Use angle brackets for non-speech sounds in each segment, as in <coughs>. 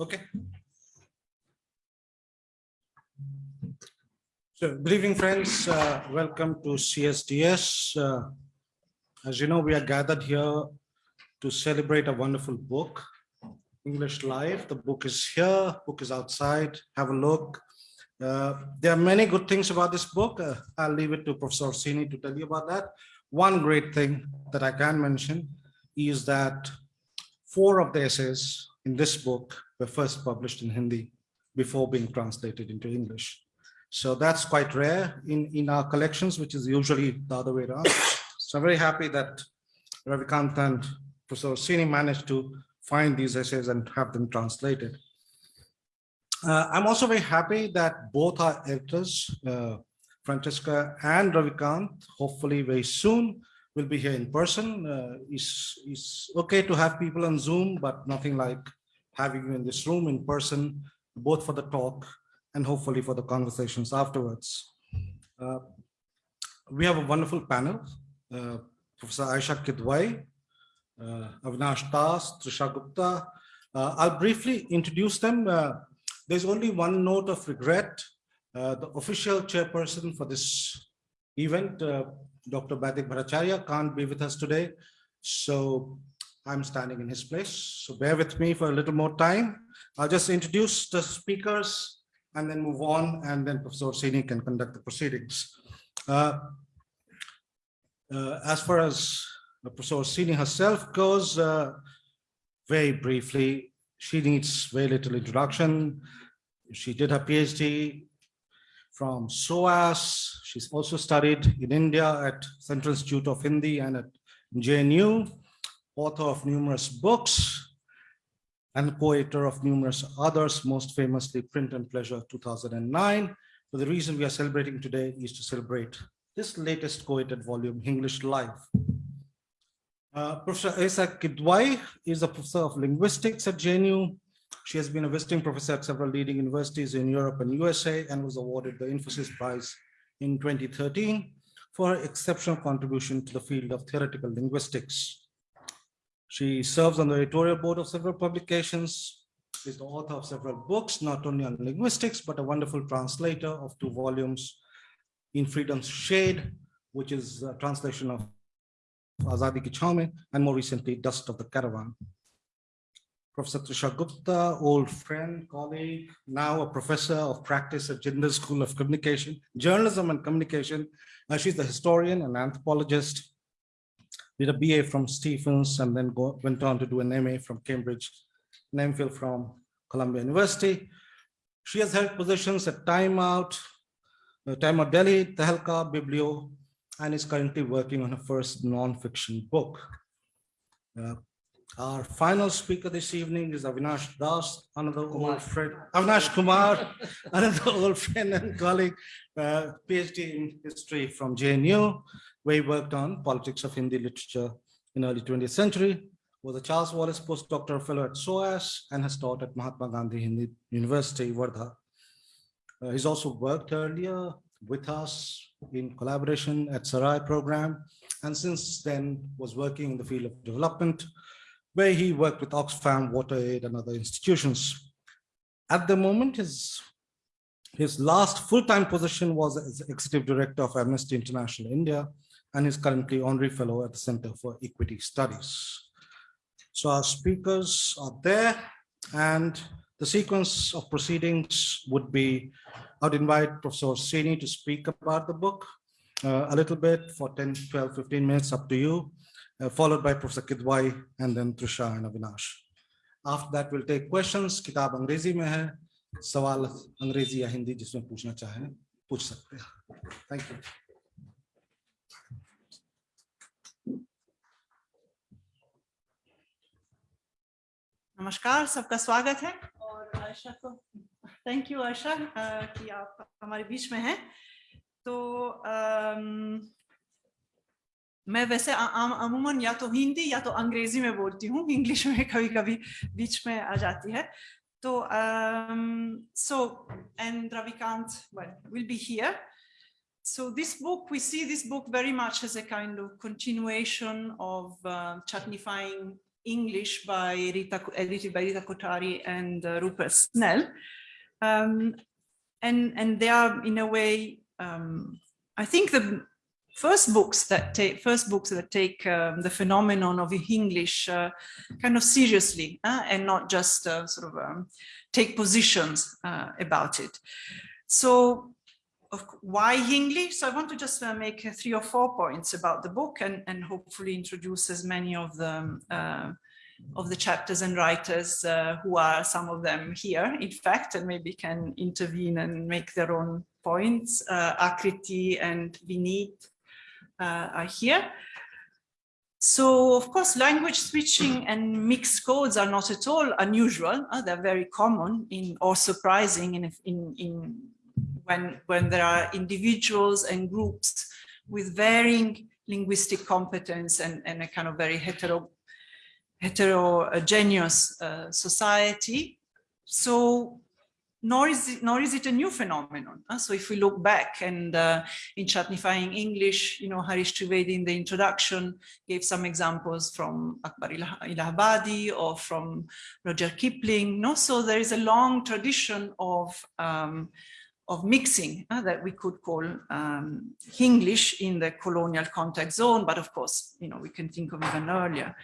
Okay. So good evening, friends. Uh, welcome to CSDS. Uh, as you know, we are gathered here to celebrate a wonderful book, Hinglish Live. The book is here, book is outside. Have a look. Uh, there are many good things about this book. Uh, I'll leave it to Professor Orsini to tell you about that. One great thing that I can mention is that four of the essays in this book were first published in Hindi before being translated into English. So that's quite rare in, in our collections, which is usually the other way around. So I'm very happy that Ravikant and Professor Orsini managed to find these essays and have them translated. Uh, I'm also very happy that both our editors, uh, Francesca and Ravikant, hopefully very soon will be here in person. Uh, it's, it's okay to have people on Zoom, but nothing like having you in this room in person, both for the talk and hopefully for the conversations afterwards. Uh, we have a wonderful panel. Uh, Professor Ayesha Kidwai, uh, Avinash Das, Trisha Gupta. Uh, I'll briefly introduce them. Uh, there's only one note of regret. Uh, the official chairperson for this event, Dr. Badik Bhattacharya, can't be with us today. So I'm standing in his place. So bear with me for a little more time. I'll just introduce the speakers and then move on and then Professor Orsini can conduct the proceedings. Uh, uh, as far as Professor Orsini herself goes, uh, very briefly, she needs very little introduction. She did her PhD from SOAS. She's also studied in India at Central Institute of Hindi and at JNU, author of numerous books, and co-editor of numerous others, most famously Print and Pleasure 2009. But the reason we are celebrating today is to celebrate this latest co-edited volume, Hinglish Live. Uh, professor Ayesha Kidwai is a professor of linguistics at JNU. She has been a visiting professor at several leading universities in Europe and USA and was awarded the Infosys Prize in 2013 for her exceptional contribution to the field of theoretical linguistics. She serves on the editorial board of several publications, is the author of several books, not only on linguistics, but a wonderful translator of two volumes in Freedom's Shade, which is a translation of Azadi Ki Chaume, and more recently, Dust of the Caravan. Professor Trisha Gupta, old friend, colleague, now a professor of practice at Jindal School of Communication, Journalism and Communication. Uh, she's a historian and anthropologist did a BA from Stephens and then go, went on to do an MA from Cambridge, an MPhil from Columbia University. She has held positions at Time Out, uh, Time Out Delhi, Tehelka, Biblio, and is currently working on her first non-fiction book. Uh, our final speaker this evening is Avinash Das, another Kumar. old friend, Avinash Kumar, <laughs> another old friend and colleague, uh, PhD in history from JNU where he worked on politics of Hindi literature in early 20th century, was a Charles Wallace postdoctoral fellow at SOAS and has taught at Mahatma Gandhi Hindi University, Wardha. Uh, he's also worked earlier with us in collaboration at Sarai program, and since then was working in the field of development, where he worked with Oxfam, WaterAid, and other institutions. At the moment, his, his last full-time position was as executive director of Amnesty International India, and is currently honorary fellow at the Center for Equity Studies. So our speakers are there and the sequence of proceedings would be, I'd invite Professor Sini to speak about the book uh, a little bit for 10, 12, 15 minutes up to you, uh, followed by Professor Kidwai and then Trisha and Avinash. After that, we'll take questions. किताब अंग्रेज़ी में है सवाल अंग्रेज़ी या हिंदी जिसमें पूछना चाहें पूछ सकते हैं Thank you. नमस्कार सबका स्वागत है और आयशा को थैंक यू आयशा कि आप हमारे बीच में हैं तो मैं वैसे अमूमन या तो हिंदी या तो अंग्रेजी में बोलती हूँ इंग्लिश में कभी कभी बीच में आ जाती है। तो um, so and Ravikant well will be here. So this book we see this book very much as a kind of continuation of uh, chutnefying English by Rita edited by Rita Kothari and uh, Rupert Snell. Um, and and they are in a way um, I think the first books that take first books that take um, the phenomenon of English uh, kind of seriously uh, and not just uh, sort of um, take positions uh, about it. So why English? So I want to just uh, make three or four points about the book and, and hopefully introduce as many of the uh, of the chapters and writers who are some of them here, in fact, and maybe can intervene and make their own points. Akriti and Vinit uh, are here. So of course, language switching and mixed codes are not at all unusual. Uh, they're very common in or surprising in, in, in when, when there are individuals and groups with varying linguistic competence and, and a kind of very hetero, heterogeneous uh, society. So nor is it, nor is it a new phenomenon. Uh, so if we look back and uh, in Chutnefying English, you know, Harish Trivedi in the introduction gave some examples from Akbar Ilahabadi or from Rudyard Kipling. No? So there is a long tradition of, um, of mixing uh, that we could call um, English in the colonial contact zone, but of course, you know, we can think of even earlier.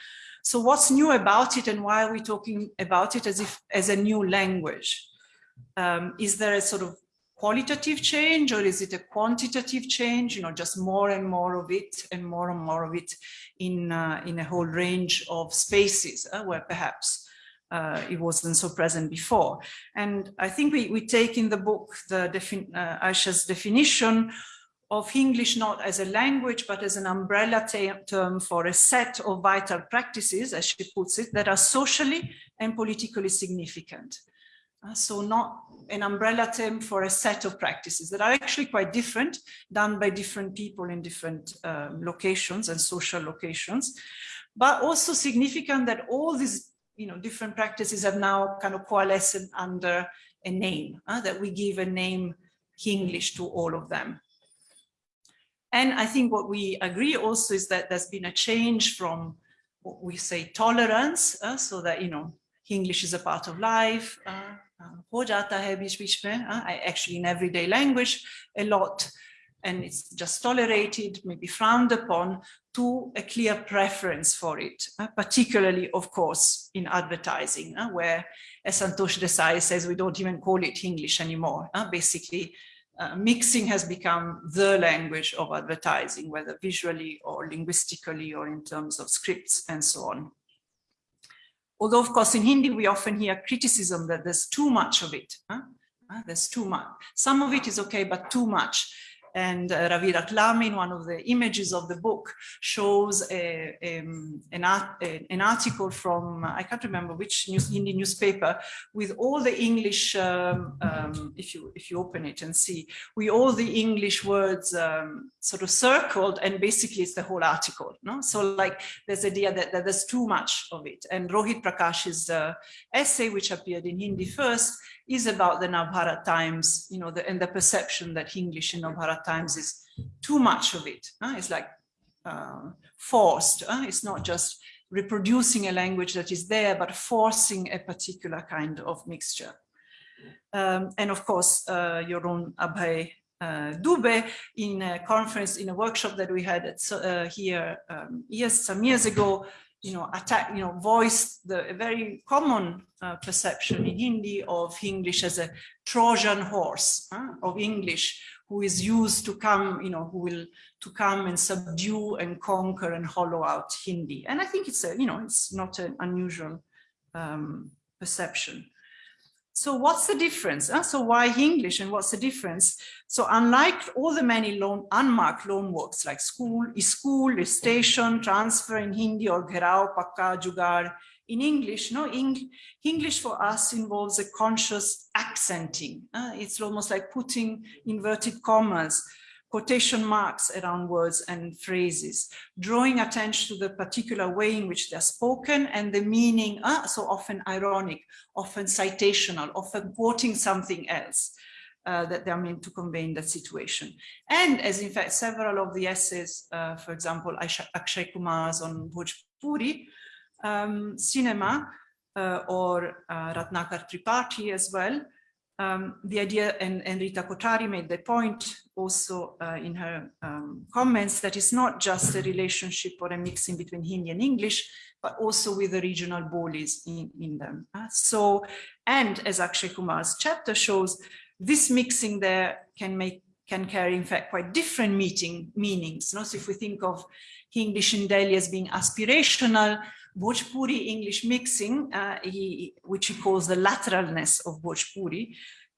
So what's new about it and why are we talking about it as if as a new language? Um, is there a sort of qualitative change or is it a quantitative change you know just more and more of it and more and more of it in uh, in a whole range of spaces uh, where perhaps uh, it wasn't so present before? And i think we, we take in the book the defin uh, aisha's definition of hinglish not as a language but as an umbrella term for a set of vital practices as she puts it that are socially and politically significant so not an umbrella term for a set of practices that are actually quite different, done by different people in different um, locations and social locations, but also significant that all these you know, different practices have now kind of coalesced under a name, uh, that we give a name English to all of them. And I think what we agree also is that there's been a change from what we say tolerance, uh, so that, you know, English is a part of life, uh, हो जाता है बीच बीच में I actually in everyday language a lot and it's just tolerated, maybe frowned upon, to a clear preference for it, uh, particularly, of course, in advertising, uh, where, as Santosh Desai says, we don't even call it English anymore. Uh, basically, mixing has become the language of advertising, whether visually or linguistically or in terms of scripts and so on. Although, of course, in Hindi, we often hear criticism that there's too much of it. Huh? There's too much. Some of it is okay, but too much. And uh, Ravi Ratlami, in one of the images of the book, shows a, um, an, art, an, article from, I can't remember which news, Hindi newspaper, with all the English, um, um, if, you, if you open it and see, with all the English words um, sort of circled, and basically it's the whole article. No? So like there's the idea that, that, there's too much of it. And Rohit Prakash's uh, essay, which appeared in Hindi first, is about the Navbharat Times, you know, the, and the perception that English in Navbharat Times is too much of it. Uh, it's like uh, forced. Uh, it's not just reproducing a language that is there, but forcing a particular kind of mixture. Um, and of course, uh, your own Abhay uh, Dubey in a conference, in a workshop that we had at, uh, here um, years, some years ago, you know, attack, you know, voiced the very common uh, perception in Hindi of English as a Trojan horse uh, of English who is used to come, you know, who will to come and subdue and conquer and hollow out Hindi. And I think it's a, you know, it's not an unusual um, perception. So what's the difference? Uh, so why English and what's the difference? So unlike all the many loan, unmarked loan words like school, school, station, transfer in Hindi or gherao, pakka, jugar, in English, no, Eng English for us involves a conscious accenting. Uh, it's almost like putting inverted commas quotation marks around words and phrases, drawing attention to the particular way in which they're spoken and the meaning, uh, so often ironic, often citational, often quoting something else uh, that they're meant to convey in that situation. And as in fact, several of the essays, uh, for example, Akshay Kumar's on Bhojpuri, um, cinema uh, or uh, Ratnakar Tripathi as well. Um, the idea, and, and, Rita Kothari made the point also uh, in her um, comments, that it's not just a relationship or a mixing between Hindi and English, but also with the regional bolis in, in them. Uh, so, and as Akshay Kumar's chapter shows, this mixing there can make can carry in fact quite different meeting meanings. You know? So if we think of English in Delhi as being aspirational, Bhojpuri English mixing, uh, he, which he calls the lateralness of Bhojpuri,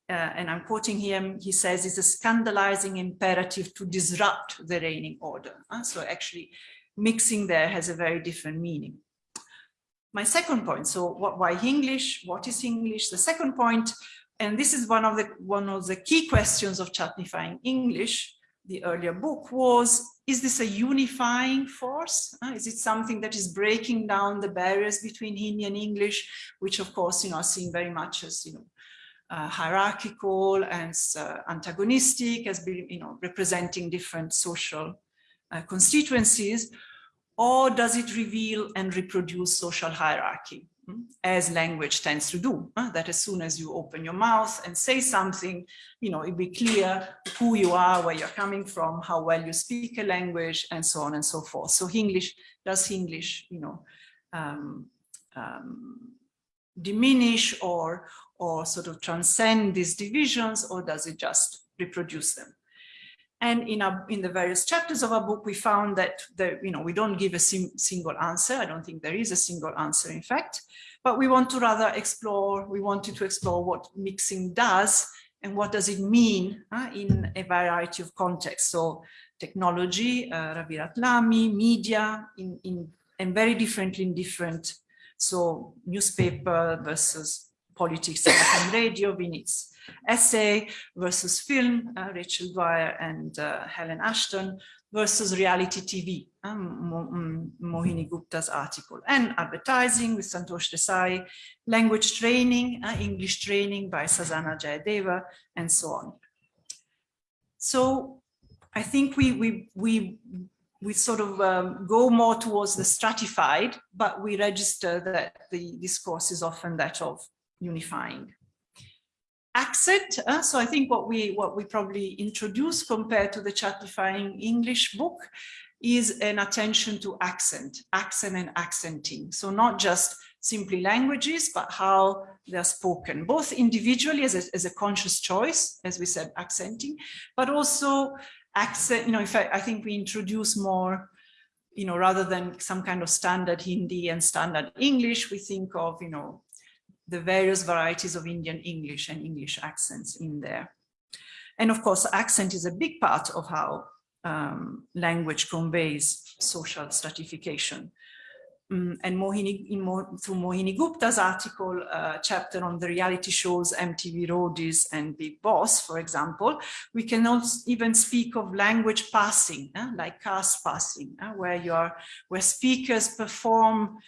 uh, and I'm quoting him, he says it's a scandalizing imperative to disrupt the reigning order. Uh, so actually mixing there has a very different meaning. My second point, so what, why English? What is English? The second point, and this is one of the one of the key questions of Chutnefying English, the earlier book was, is this a unifying force? Uh, is it something that is breaking down the barriers between Hindi and English, which of course, you know, are seen very much as, you know, uh, hierarchical and uh, antagonistic as being, you know, representing different social uh, constituencies, or does it reveal and reproduce social hierarchy? As language tends to do, uh, that as soon as you open your mouth and say something, you know, it be clear who you are, where you're coming from, how well you speak a language, and so on and so forth. So English, does English, you know, um, um, diminish or, or sort of transcend these divisions, or does it just reproduce them? And in, our, in the various chapters of our book, we found that the, you know, we don't give a single answer. I don't think there is a single answer, in fact, but we want to rather explore, we wanted to explore what mixing does and what does it mean uh, in a variety of contexts. So technology, uh, Ravi Ratlami, media, in, in, and very differently in different, so newspaper versus politics <coughs> and radio, Vinit's essay versus film, uh, Rachel Dwyer and uh, Helen Ashton versus reality TV, um, Mohini Gupta's article, and advertising with Santosh Desai, language training, uh, English training by Sazana Jayadeva, and so on. So I think we, we, we, we sort of um, go more towards the stratified, but we register that the discourse is often that of unifying accent. Uh, so I think what we what we probably introduce compared to the Chutnefying English book is an attention to accent, accent and accenting. So not just simply languages, but how they're spoken, both individually as a, as a conscious choice, as we said, accenting, but also accent, you know, in fact, I think we introduce more, you know, rather than some kind of standard Hindi and standard English, we think of, you know, the various varieties of Indian English and English accents in there. And of course, accent is a big part of how um, language conveys social stratification. Um, and Mohini, Mo, through Mohini Gupta's article, uh, chapter on the reality shows MTV Roadies and Bigg Boss, for example, we can also even speak of language passing, eh, like caste passing, eh, where you are, where speakers perform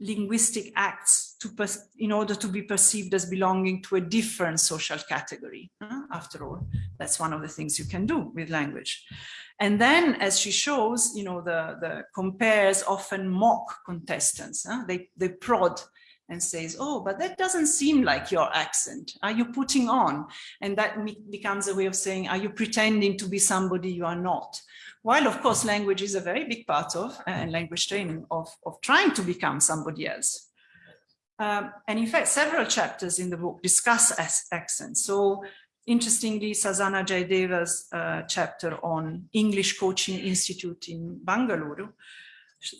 linguistic acts to in order to be perceived as belonging to a different social category. Uh, after all, that's one of the things you can do with language. And then, as she shows, you know, the, the compares often mock contestants. Uh, they, they prod and says, oh, but that doesn't seem like your accent. Are you putting on? And that becomes a way of saying, are you pretending to be somebody you are not? while of course language is a very big part of uh, and language training of, of trying to become somebody else. Um, and in fact, several chapters in the book discuss accents. So interestingly, Sazana Jayadeva's uh, chapter on English Coaching Institute in Bangalore,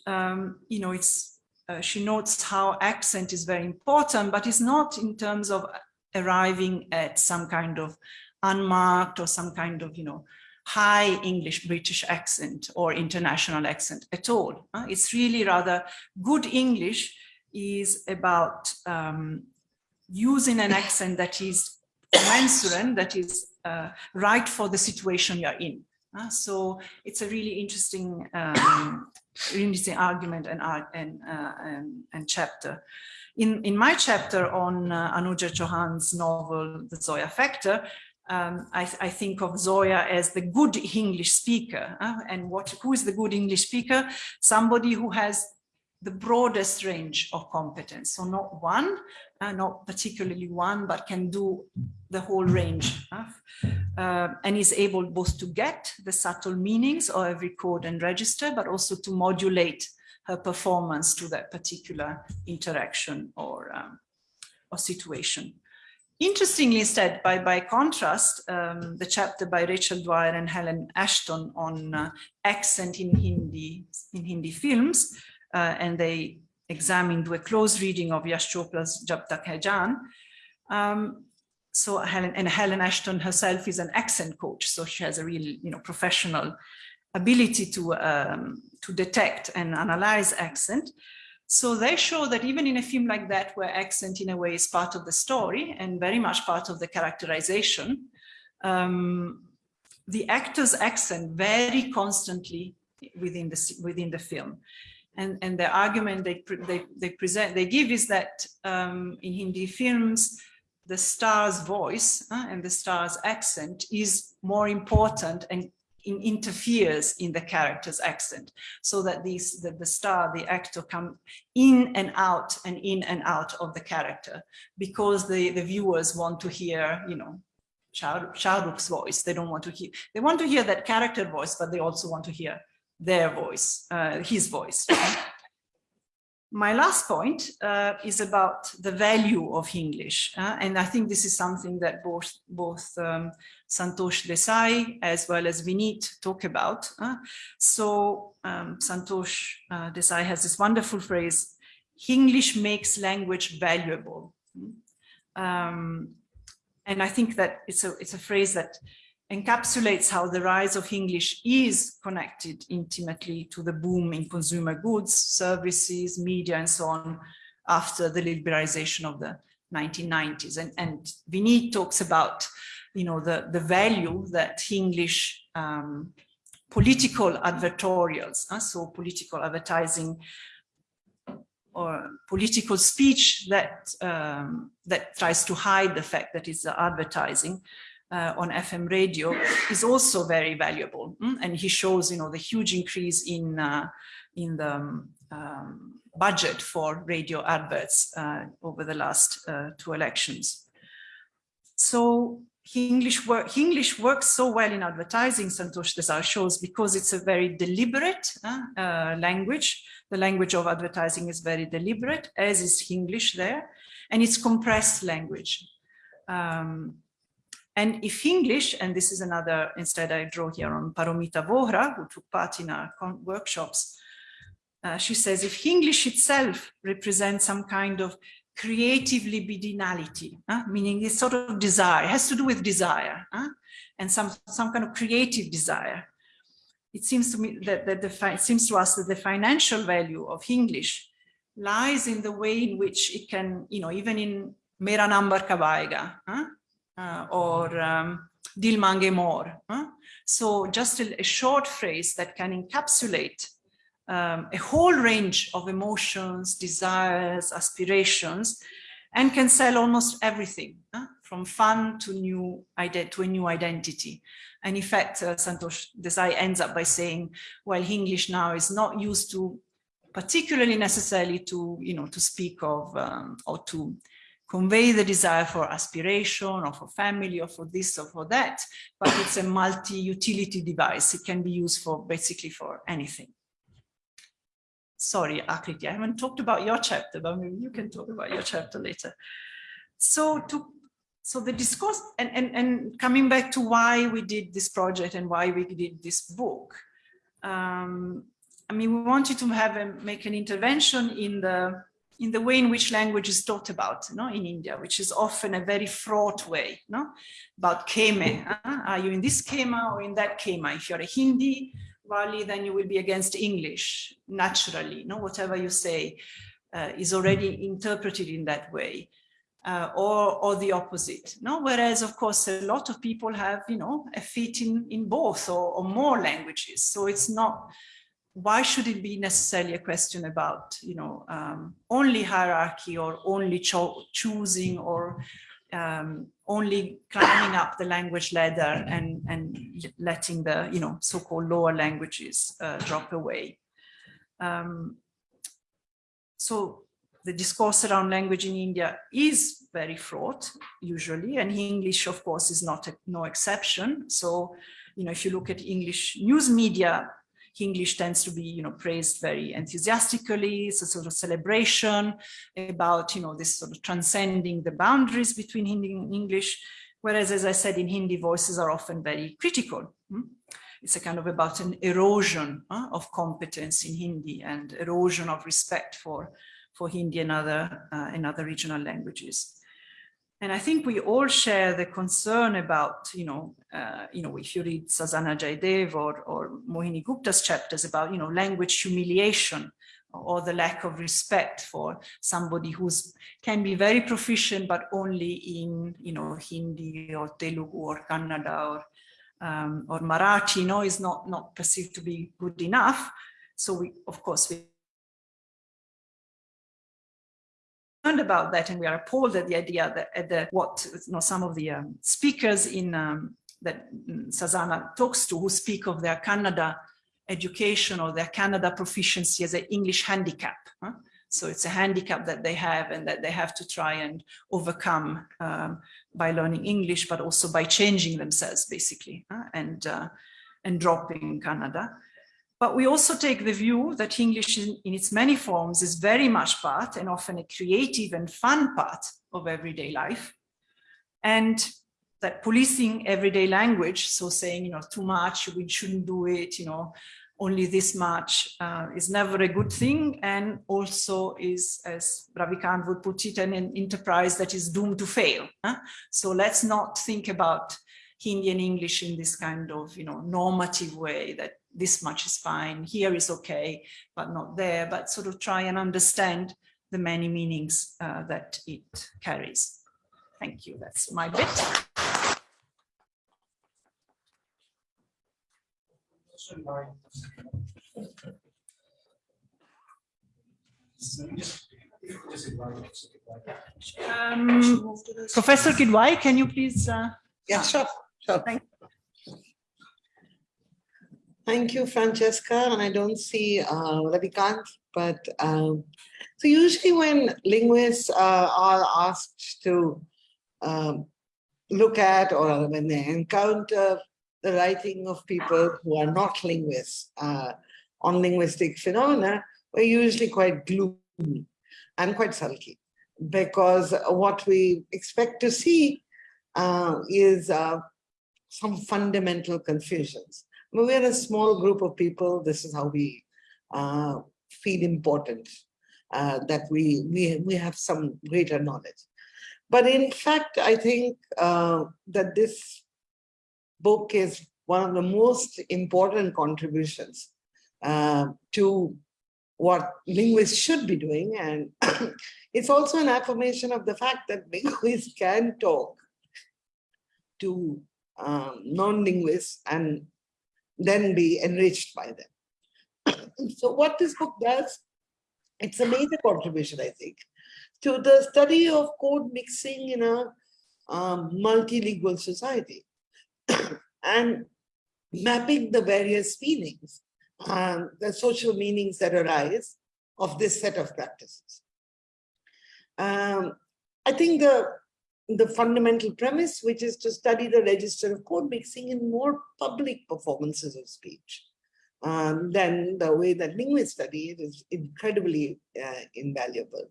um, you know, it's, uh, she notes how accent is very important, but it's not in terms of arriving at some kind of unmarked or some kind of, you know, high English British accent or international accent at all. Uh, it's really rather good English is about um, using an accent that is commensurate, that is uh, right for the situation you're in. Uh, so it's a really interesting, um, interesting argument and, and, uh, and, and, chapter. In, in my chapter on uh, Anuja Chauhan's novel, The Zoya Factor, um, I, I, think of Zoya as the good English speaker. Uh, and what, who is the good English speaker? Somebody who has the broadest range of competence. So not one, uh, not particularly one, but can do the whole range. Uh, and is able both to get the subtle meanings of every code and register, but also to modulate her performance to that particular interaction or, um, or situation. Interestingly, instead, by, by contrast, um, the chapter by Rachel Dwyer and Helen Ashton on uh, accent in Hindi, in Hindi films, uh, and they examined a close reading of Yash Chopra's Jab Tak Hai Jaan. Um, so Helen and Helen Ashton herself is an accent coach, so she has a real, you know, professional ability to um, to detect and analyze accent. So they show that even in a film like that, where accent in a way is part of the story and very much part of the characterization, um, the actor's accent very constantly within the within the film. And, and the argument they, they, they present, they give is that um, in Hindi films, the star's voice uh, and the star's accent is more important and in, interferes in the character's accent. So that these the, the star the actor come in and out and in and out of the character because the the viewers want to hear you know Shah, Shah voice. They don't want to hear they want to hear that character voice but they also want to hear their voice uh, his voice <coughs> my last point uh, is about the value of English. Uh, and I think this is something that both, both um, Santosh Desai as well as Vineet talk about. Uh, so um, Santosh uh, Desai has this wonderful phrase, English makes language valuable. Um, and I think that it's a, it's a phrase that encapsulates how the rise of English is connected intimately to the boom in consumer goods, services, media, and so on after the liberalization of the 1990s. And, and Vineet talks about, you know, the, the value that English um, political advertorials, uh, so political advertising or political speech that um, that tries to hide the fact that it's advertising uh, on FM radio is also very valuable. Mm? And he shows, you know, the huge increase in, uh, in the um, um budget for radio adverts uh, over the last uh, two elections. So English, work, English works so well in advertising, Santosh Desai shows, because it's a very deliberate uh, language. The language of advertising is very deliberate, as is English there, and it's compressed language. Um, and if English, and this is another, instead I draw here on Paromita Vohra, who took part in our workshops, uh, she says, if English itself represents some kind of creative libidinality, meaning this sort of desire, it has to do with desire, and some, some kind of creative desire. It seems to me that, that the, it seems to us that the financial value of English lies in the way in which it can, you know, even in Mera Number Kabaiga, uh, or um, Dil Mange More. Huh? So just a, a, short phrase that can encapsulate um, a whole range of emotions, desires, aspirations, and can sell almost everything, huh? from fun to new to a new identity. And in fact, uh, Santosh Desai ends up by saying, well, English now is not used to particularly necessarily to, you know, to speak of um, or to convey the desire for aspiration or for family or for this or for that, but it's a multi-utility device. It can be used for basically for anything. Sorry, Akriti, I haven't talked about your chapter, but maybe you can talk about your chapter later. So to so the discourse and, and, and coming back to why we did this project and why we did this book. Um, I mean, we wanted to have a, make an intervention in the in the way in which language is taught about you know, in India, which is often a very fraught way you know, about keme. Huh? Are you in this kema or in that kema? If you're a Hindi Wali, then you will be against English naturally. You know, whatever you say uh, is already interpreted in that way. Uh, or, or the opposite. No? Whereas, of course, a lot of people have, you know, a fit in, in both or, or more languages. So it's not why should it be necessarily a question about, you know, um, only hierarchy or only cho choosing or um, only climbing up the language ladder and, and letting the, you know, so-called lower languages uh, drop away. Um, so the discourse around language in India is very fraught usually, and English, of course, is not a, no exception. So, you know, if you look at English news media, English tends to be, you know, praised very enthusiastically. It's a sort of celebration about, you know, this sort of transcending the boundaries between Hindi and English. Whereas, as I said, in Hindi, voices are often very critical. Hmm? It's a kind of about an erosion of competence in Hindi and erosion of respect for, for Hindi and other, uh, and other regional languages. And I think we all share the concern about, you know, uh, you know, if you read Sazana Jaidev or, or Mohini Gupta's chapters about, you know, language humiliation or the lack of respect for somebody who's can be very proficient, but only in, you know, Hindi or Telugu or Kannada or, um, or Marathi, you know, is not, not perceived to be good enough. So we, of course, we about that and we are appalled at the idea that at the what you know some of the um, speakers in um, that Sazana talks to who speak of their Kannada education or their Kannada proficiency as an English handicap. Huh? So it's a handicap that they have and that they have to try and overcome um, by learning English, but also by changing themselves basically and, uh, and dropping Kannada. But we also take the view that English in, in, its many forms is very much part and often a creative and fun part of everyday life. And that policing everyday language, so saying, you know, too much, we shouldn't do it, you know, only this much uh, is never a good thing and also is, as Ravi Ravikant would put it, an, an enterprise that is doomed to fail. Huh? So let's not think about Hindi and English in this kind of, you know, normative way that this much is fine, here is okay, but not there, but sort of try and understand the many meanings uh, that it carries. Thank you, that's my bit. Um, Professor Kidwai, can you please? Uh, yeah, sure, sure. Thank Thank you, Francesca. And I don't see uh, Ravikant, but um, so usually when linguists uh, are asked to um, look at or when they encounter the writing of people who are not linguists uh, on linguistic phenomena, we're usually quite gloomy and quite sulky because what we expect to see uh, is uh, some fundamental confusions we're a small group of people. This is how we uh, feel important, uh, that we, we, we have some greater knowledge. But in fact, I think uh, that this book is one of the most important contributions uh, to what linguists should be doing. And <coughs> it's also an affirmation of the fact that <laughs> linguists can talk to um, non-linguists and then be enriched by them. <clears throat> so what this book does, it's a major contribution, I think, to the study of code mixing in a um, multilingual society <clears throat> and mapping the various meanings, um, the social meanings that arise of this set of practices. Um, I think the the fundamental premise, which is to study the register of code mixing in more public performances of speech. Um, then the way that linguists study it is incredibly uh, invaluable.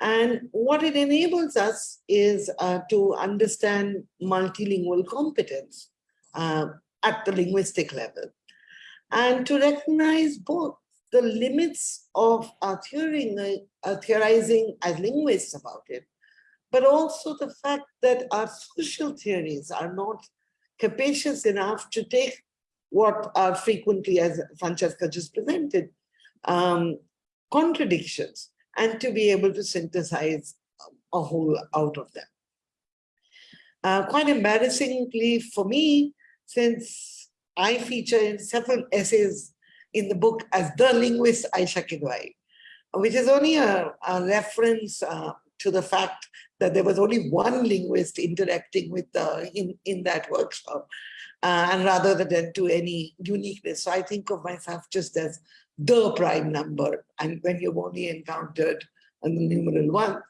And what it enables us is uh, to understand multilingual competence uh, at the linguistic level and to recognize both the limits of our theorizing, uh, theorizing as linguists about it but also the fact that our social theories are not capacious enough to take what are frequently, as Francesca just presented, um, contradictions and to be able to synthesize a whole out of them. Uh, quite embarrassingly for me, since I feature in several essays in the book as the linguist Ayesha Kidwai, which is only a, a reference uh, to the fact that there was only one linguist interacting with uh, in, in that workshop, uh, and rather than to any uniqueness. So I think of myself just as the prime number, and when you've only encountered a numeral one.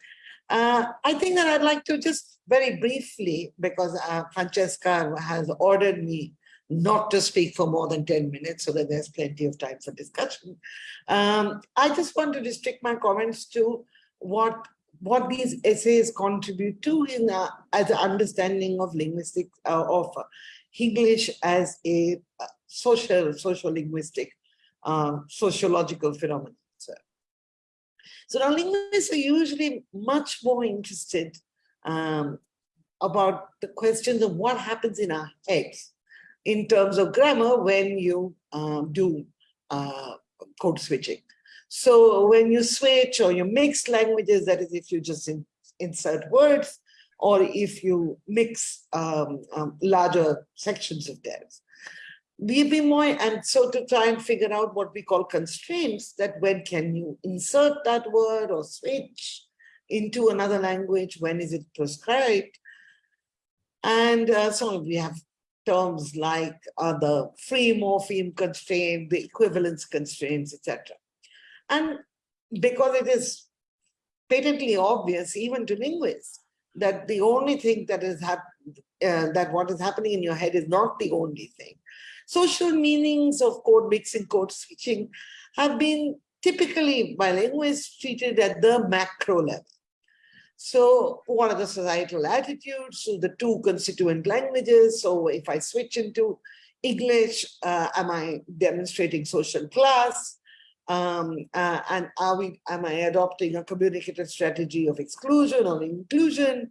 Uh, I think that I'd like to just very briefly, because uh, Francesca has ordered me not to speak for more than 10 minutes so that there's plenty of time for discussion. Um, I just want to restrict my comments to what what these essays contribute to in uh, as an understanding of linguistics uh, of English as a uh, social social linguistic uh, sociological phenomenon. So, so now linguists are usually much more interested um, about the questions of what happens in our heads in terms of grammar when you um, do uh, code switching. So when you switch or you mix languages, that is if you just in, insert words or if you mix um, um, larger sections of text. We've been more, and so to try and figure out what we call constraints, that when can you insert that word or switch into another language, when is it prescribed? And uh, so we have terms like uh, the free morpheme constraint, the equivalence constraints, etc. And because it is patently obvious, even to linguists, that the only thing that is happening, uh, that what is happening in your head is not the only thing. Social meanings of code mixing, code switching have been typically by linguists treated at the macro level. So what are the societal attitudes to the two constituent languages? So if I switch into English, uh, am I demonstrating social class? Um, uh, and are we, am I adopting a communicative strategy of exclusion or inclusion?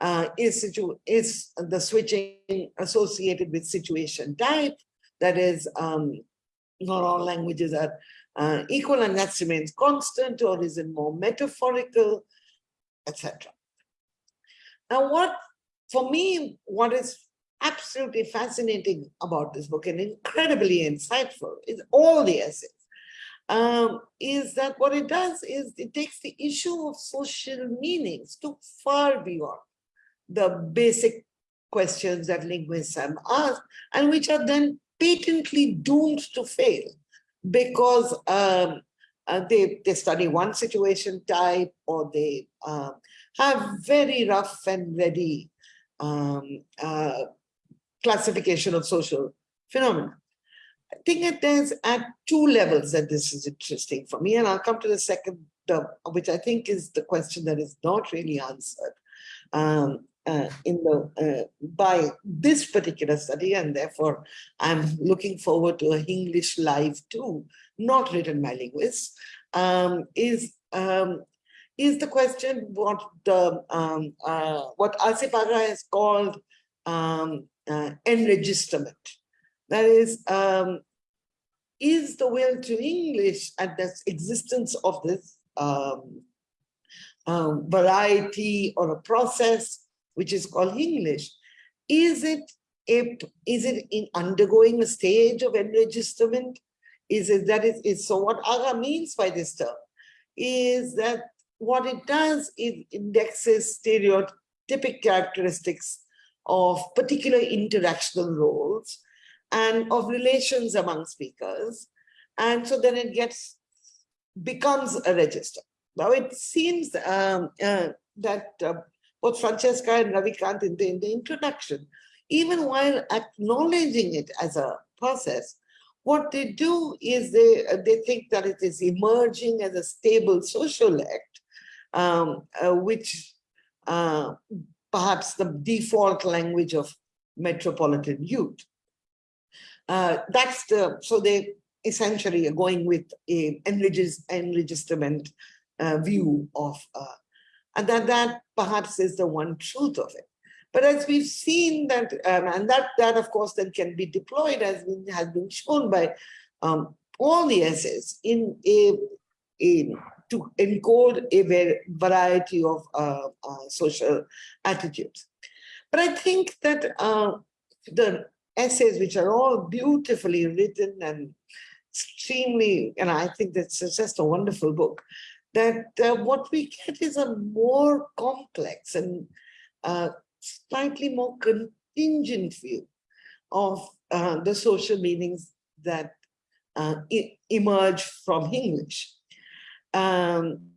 Uh, is, situ is the switching associated with situation type? That is, um, not all languages are uh, equal and that remains constant or is it more metaphorical, etc. Now what, for me, what is absolutely fascinating about this book and incredibly insightful is all the essays um, is that what it does is it takes the issue of social meanings to far beyond the basic questions that linguists have asked and which are then patently doomed to fail because um, uh, they, they study one situation type or they uh, have very rough and ready um, uh, classification of social phenomena. I think it is at two levels that this is interesting for me, and I'll come to the second, which I think is the question that is not really answered um, uh, in the uh, by this particular study, and therefore I'm looking forward to a Hinglish Live too, not written by linguists. Um, is um, is the question what the um, uh, what Asif Agha has called um, uh, enregisterment that is, um, is the will to English and the existence of this um, um, variety or a process which is called English, is it a, is it in undergoing a stage of enregisterment? Is it that is, is so what Agha means by this term is that what it does is indexes stereotypic characteristics of particular interactional roles and of relations among speakers. And so then it gets, becomes a register. Now it seems um, uh, that uh, both Francesca and Ravikant in the, in the introduction, even while acknowledging it as a process, what they do is they, uh, they think that it is emerging as a stable social act, um, uh, which uh, perhaps the default language of metropolitan youth. Uh, that's the, so they essentially are going with a enregisterment uh, view of, uh, and that, that perhaps is the one truth of it. But as we've seen that, um, and that, that of course then can be deployed as has been shown by um, all the essays in a, to encode a variety of uh, uh, social attitudes. But I think that uh, the essays which are all beautifully written and extremely, and I think that's just a wonderful book. that uh, what we get is a more complex and uh, slightly more contingent view of uh, the social meanings that uh, emerge from English. Um,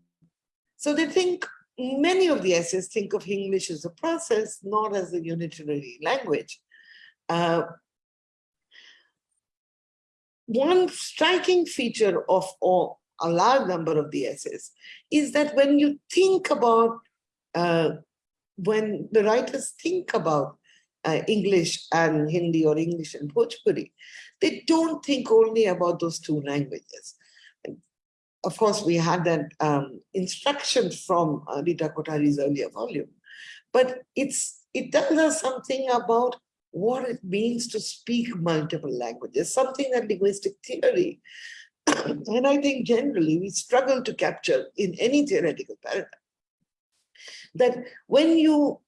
so they think, many of the essays think of English as a process, not as a unitary language. Uh, one striking feature of all, a large number of the essays is that when you think about, uh, when the writers think about uh, English and Hindi or English and Bhojpuri, they don't think only about those two languages. Of course, we had that um, instruction from uh, Rita Kothari's earlier volume, but it's it tells us something about what it means to speak multiple languages, something that linguistic theory, <clears throat> and I think generally we struggle to capture in any theoretical paradigm. That when you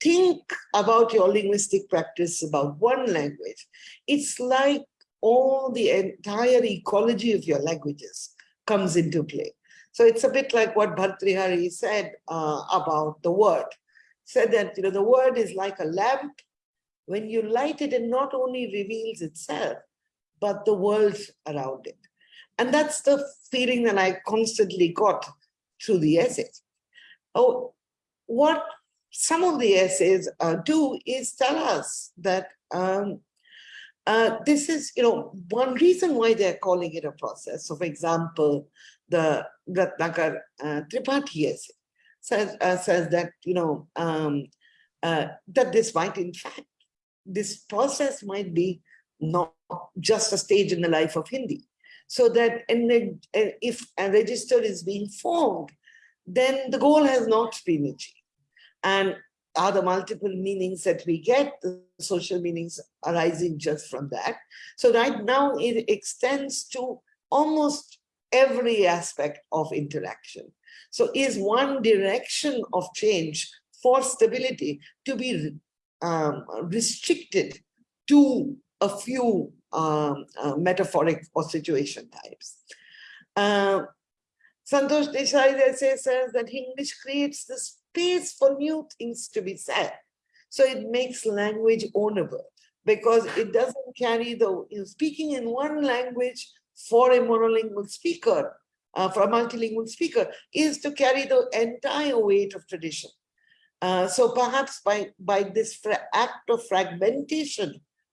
think about your linguistic practice about one language, it's like all the entire ecology of your languages comes into play. So it's a bit like what Bhartrihari said uh, about the word. Said that you know the word is like a lamp. When you light it, it not only reveals itself, but the world around it. And that's the feeling that I constantly got through the essays. Oh, what some of the essays uh, do is tell us that um, uh, this is, you know, one reason why they're calling it a process. So, for example, the Ratnakar uh, Tripathi essay says, uh, says that, you know, um, uh, that this might, in fact, this process might be not just a stage in the life of Hindi. So that and eh, if a register is being formed, then the goal has not been achieved. And are the multiple meanings that we get, the social meanings arising just from that. So right now it extends to almost every aspect of interaction. So is one direction of change for stability to be um, restricted to a few um, uh, metaphoric or situation types. Uh, Santosh Desai says that English creates the space for new things to be said. So it makes language ownable because it doesn't carry the, you know, speaking in one language for a monolingual speaker, uh, for a multilingual speaker, is to carry the entire weight of tradition. Uh, so perhaps by, by this act of fragmentation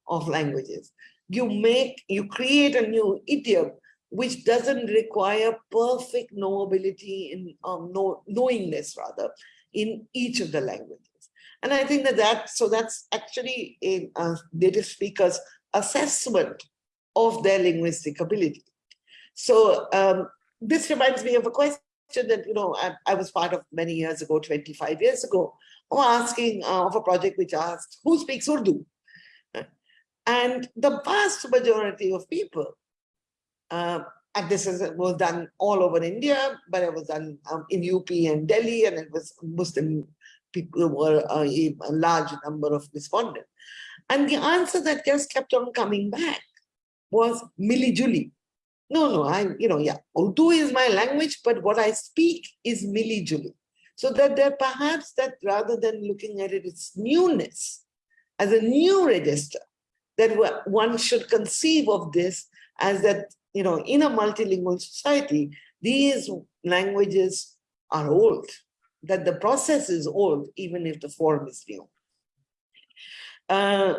of languages, you make, you create a new idiom which doesn't require perfect knowability in um, know, knowingness rather in each of the languages. And I think that that, so that's actually a, a native speaker's assessment of their linguistic ability. So um, this reminds me of a question that, you know, I, I, was part of many years ago, 25 years ago, asking uh, of a project which asked, who speaks Urdu? And the vast majority of people, uh, and this is, was done all over India, but it was done um, in UP and Delhi, and it was Muslim people were uh, a, large number of respondents. And the answer that just kept on coming back was Mili Juli. No, no, I'm, you know, yeah, Urdu is my language, but what I speak is Mili Juli. So that there perhaps that rather than looking at it, its newness as a new register, that one should conceive of this as that, you know, in a multilingual society, these languages are old, that the process is old, even if the form is new. Uh,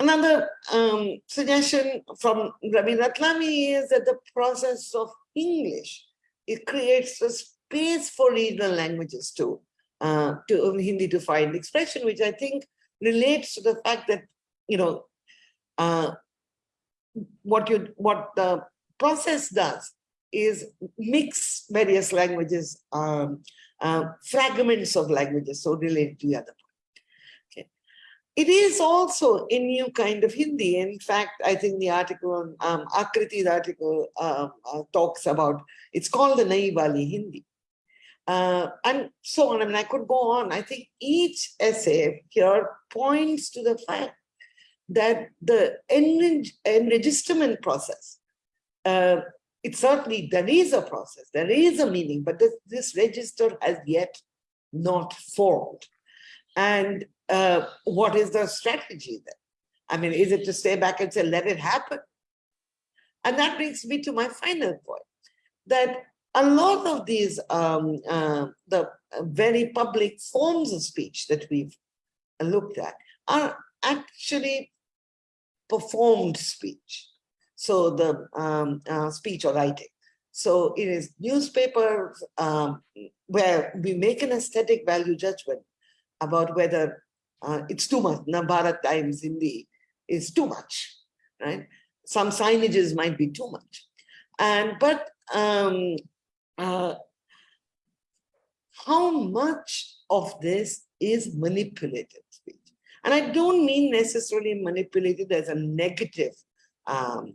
another um, suggestion from Ravi Ratlami is that the process of English, it creates a space for regional languages too, uh, to Hindi to find expression, which I think relates to the fact that you know, uh, what you what the process does is mix various languages, um, uh, fragments of languages, so related to the other. It is also a new kind of Hindi. In fact, I think the article, um, Akriti's article um, uh, talks about, it's called the Nayi Wali Hindi. Uh, and so on. I mean, I could go on. I think each essay here points to the fact that the enregisterment process uh, it certainly, there is a process, there is a meaning, but this, this register has yet not formed. And uh, what is the strategy then? I mean, is it to stay back and say, let it happen? And that brings me to my final point, that a lot of these, um, uh, the very public forms of speech that we've looked at are actually performed speech. So the um, uh, speech or writing. So it is newspapers um, where we make an aesthetic value judgment about whether uh, it's too much. Navbharat Times Hindi is too much, right? Some signages might be too much. And but um, uh, how much of this is manipulated speech? And I don't mean necessarily manipulated as a negative um,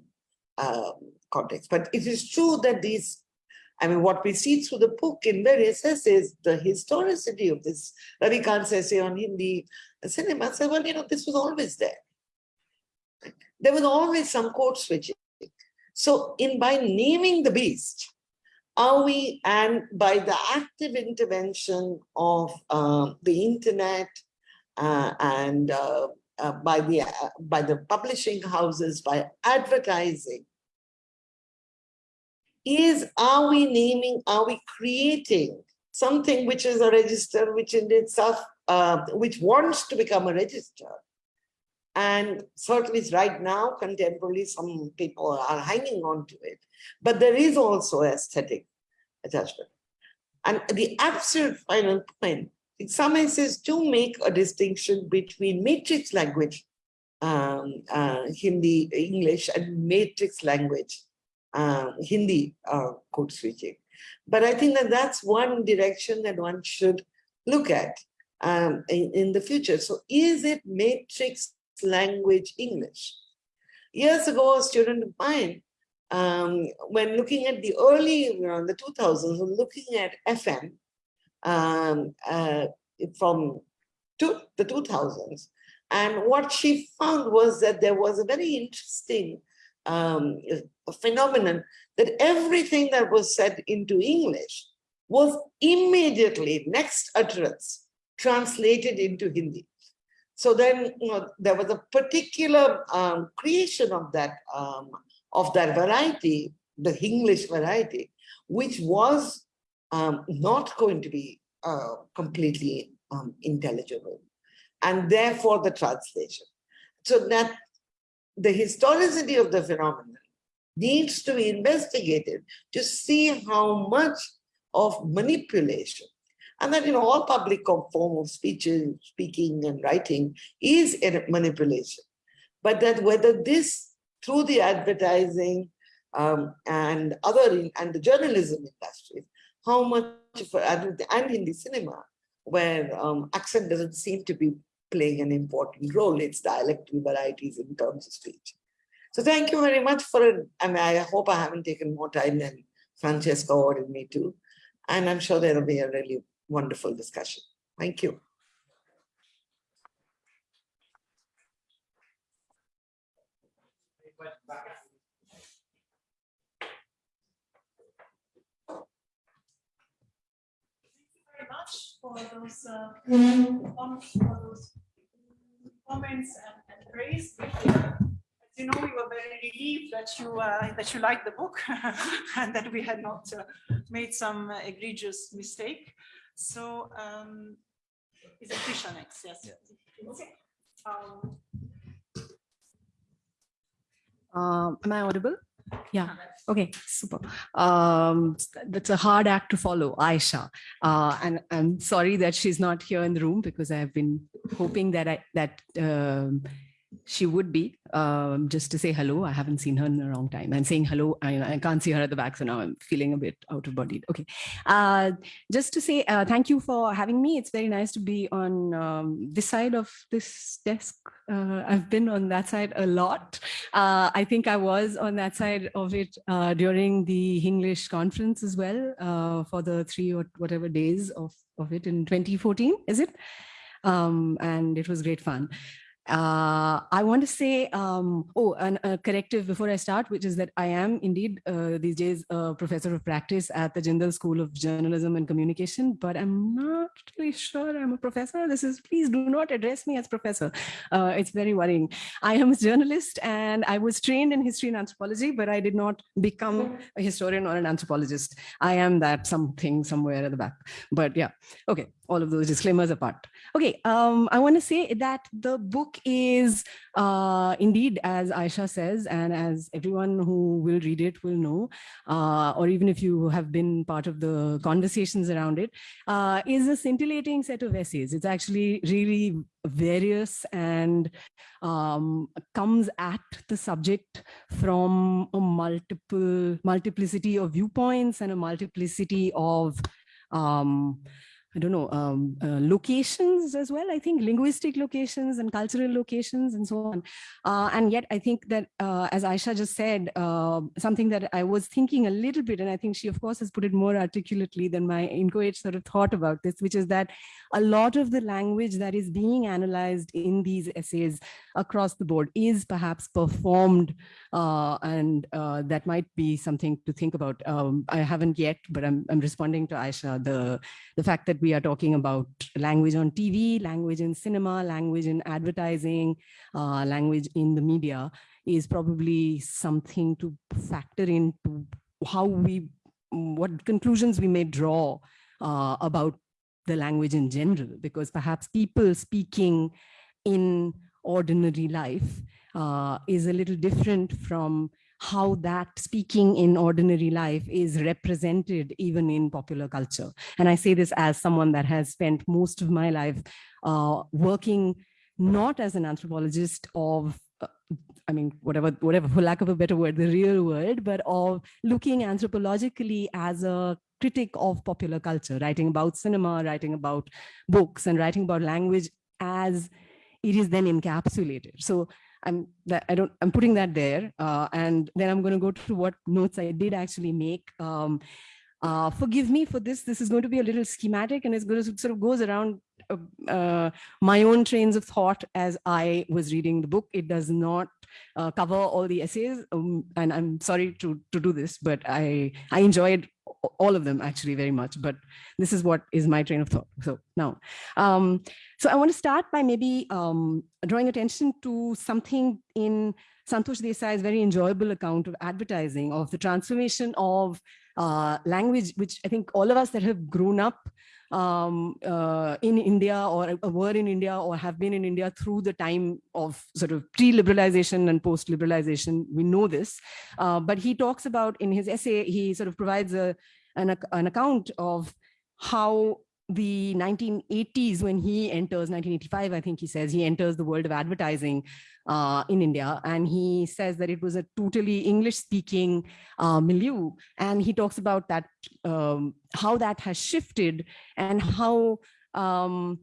uh, context, but it is true that these, I mean, what we see through the book in various essays, the historicity of this, Ravikant's essay on Hindi cinema said, well, you know, this was always there. There was always some code switching. So in by naming the beast, are we, and by the active intervention of uh, the internet uh, and uh, uh by the uh, by the publishing houses, by advertising, is are we naming, are we creating something which is a register, which in itself, uh, which wants to become a register, and certainly right now, contemporarily, some people are hanging on to it. But there is also aesthetic attachment. And the absolute final point, some essays to make a distinction between matrix language, um, uh, Hindi, English, and matrix language, uh, Hindi uh, code switching. But I think that that's one direction that one should look at um, in, in the future. So is it matrix language English. Years ago, a student of mine, um, when looking at the early, you know, the 2000s, looking at FM um, uh, from to the 2000s, and what she found was that there was a very interesting um, phenomenon that everything that was said into English was immediately, next utterance, translated into Hindi. So then you know, there was a particular um, creation of that um, of that variety, the English variety, which was um, not going to be uh, completely um, intelligible, and therefore the translation. So that the historicity of the phenomenon needs to be investigated to see how much of manipulation and that, know, all public form of speeches, speaking and writing is a manipulation. But that whether this, through the advertising um, and other, and the journalism industry, how much, for, and in the cinema, where um, accent doesn't seem to be playing an important role, it's dialectal varieties in terms of speech. So thank you very much for it. I mean, I hope I haven't taken more time than Francesca ordered me to. And I'm sure there will be a really wonderful discussion. Thank you much for those, uh, for those comments and, and praise. As you know, we were very relieved that you uh, that you liked the book <laughs> and that we had not uh, made some egregious mistake. So um, is it Trisha next? Yes. Okay. Um, Um, am I audible? Yeah. Okay. Super. Um, that's a hard act to follow, Ayesha. Uh, and I'm sorry that she's not here in the room because I've been hoping that I that um, she would be um, just to say hello. I haven't seen her in a long time and saying hello. I, I can't see her at the back. So now I'm feeling a bit out of body. Okay. Uh, just to say uh, thank you for having me. It's very nice to be on um, this side of this desk. Uh, I've been on that side a lot. Uh, I think I was on that side of it uh, during the English conference as well uh, for the three or whatever days of, of it in 2014, is it? Um, and it was great fun. Uh, I want to say, um, oh, and a corrective before I start, which is that I am indeed uh, these days a professor of practice at the Jindal School of Journalism and Communication, but I'm not really sure I'm a professor. This is, please do not address me as professor. Uh, it's very worrying. I am a journalist and I was trained in history and anthropology, but I did not become a historian or an anthropologist. I am that something somewhere at the back, but yeah, okay, all of those disclaimers apart. Okay, um, I want to say that the book is uh, indeed, as Ayesha says, and as everyone who will read it will know, uh, or even if you have been part of the conversations around it, uh, is a scintillating set of essays. It's actually really various and um, comes at the subject from a multiple multiplicity of viewpoints and a multiplicity of um, I don't know, um, uh, locations as well. I think linguistic locations and cultural locations and so on. Uh, and yet I think that, uh, as Ayesha just said, uh, something that I was thinking a little bit, and I think she of course has put it more articulately than my inchoate sort of thought about this, which is that a lot of the language that is being analyzed in these essays across the board is perhaps performed uh, and uh, that might be something to think about. Um, I haven't yet, but I'm, I'm responding to Ayesha, the, the fact that we are talking about language on TV, language in cinema, language in advertising, uh, language in the media is probably something to factor into how we, what conclusions we may draw uh, about the language in general, because perhaps people speaking in ordinary life uh, is a little different from how that speaking in ordinary life is represented even in popular culture. And I say this as someone that has spent most of my life uh, working not as an anthropologist of uh, I mean, whatever, whatever, for lack of a better word, the real world, but of looking anthropologically as a critic of popular culture, writing about cinema, writing about books, and writing about language as it is then encapsulated. So I'm that I don't I'm putting that there, uh, and then I'm going to go to what notes I did actually make. Um, uh, forgive me for this. This is going to be a little schematic, and it's going to sort of goes around uh, uh, my own trains of thought as I was reading the book. It does not uh, cover all the essays, um, and I'm sorry to to do this, but I I enjoyed all of them actually very much. But this is what is my train of thought. So now, um, so I want to start by maybe um, drawing attention to something in Santosh Desai's very enjoyable account of advertising, of the transformation of uh, language, which I think all of us that have grown up um, uh, in India or were in India or have been in India through the time of sort of pre-liberalization and post-liberalization, we know this. Uh, but he talks about in his essay, he sort of provides a, an, an account of how the 1980s when he enters 1985 i think he says he enters the world of advertising uh, in india. And he says that it was a totally english speaking uh, milieu. And he talks about that um, how that has shifted and how um,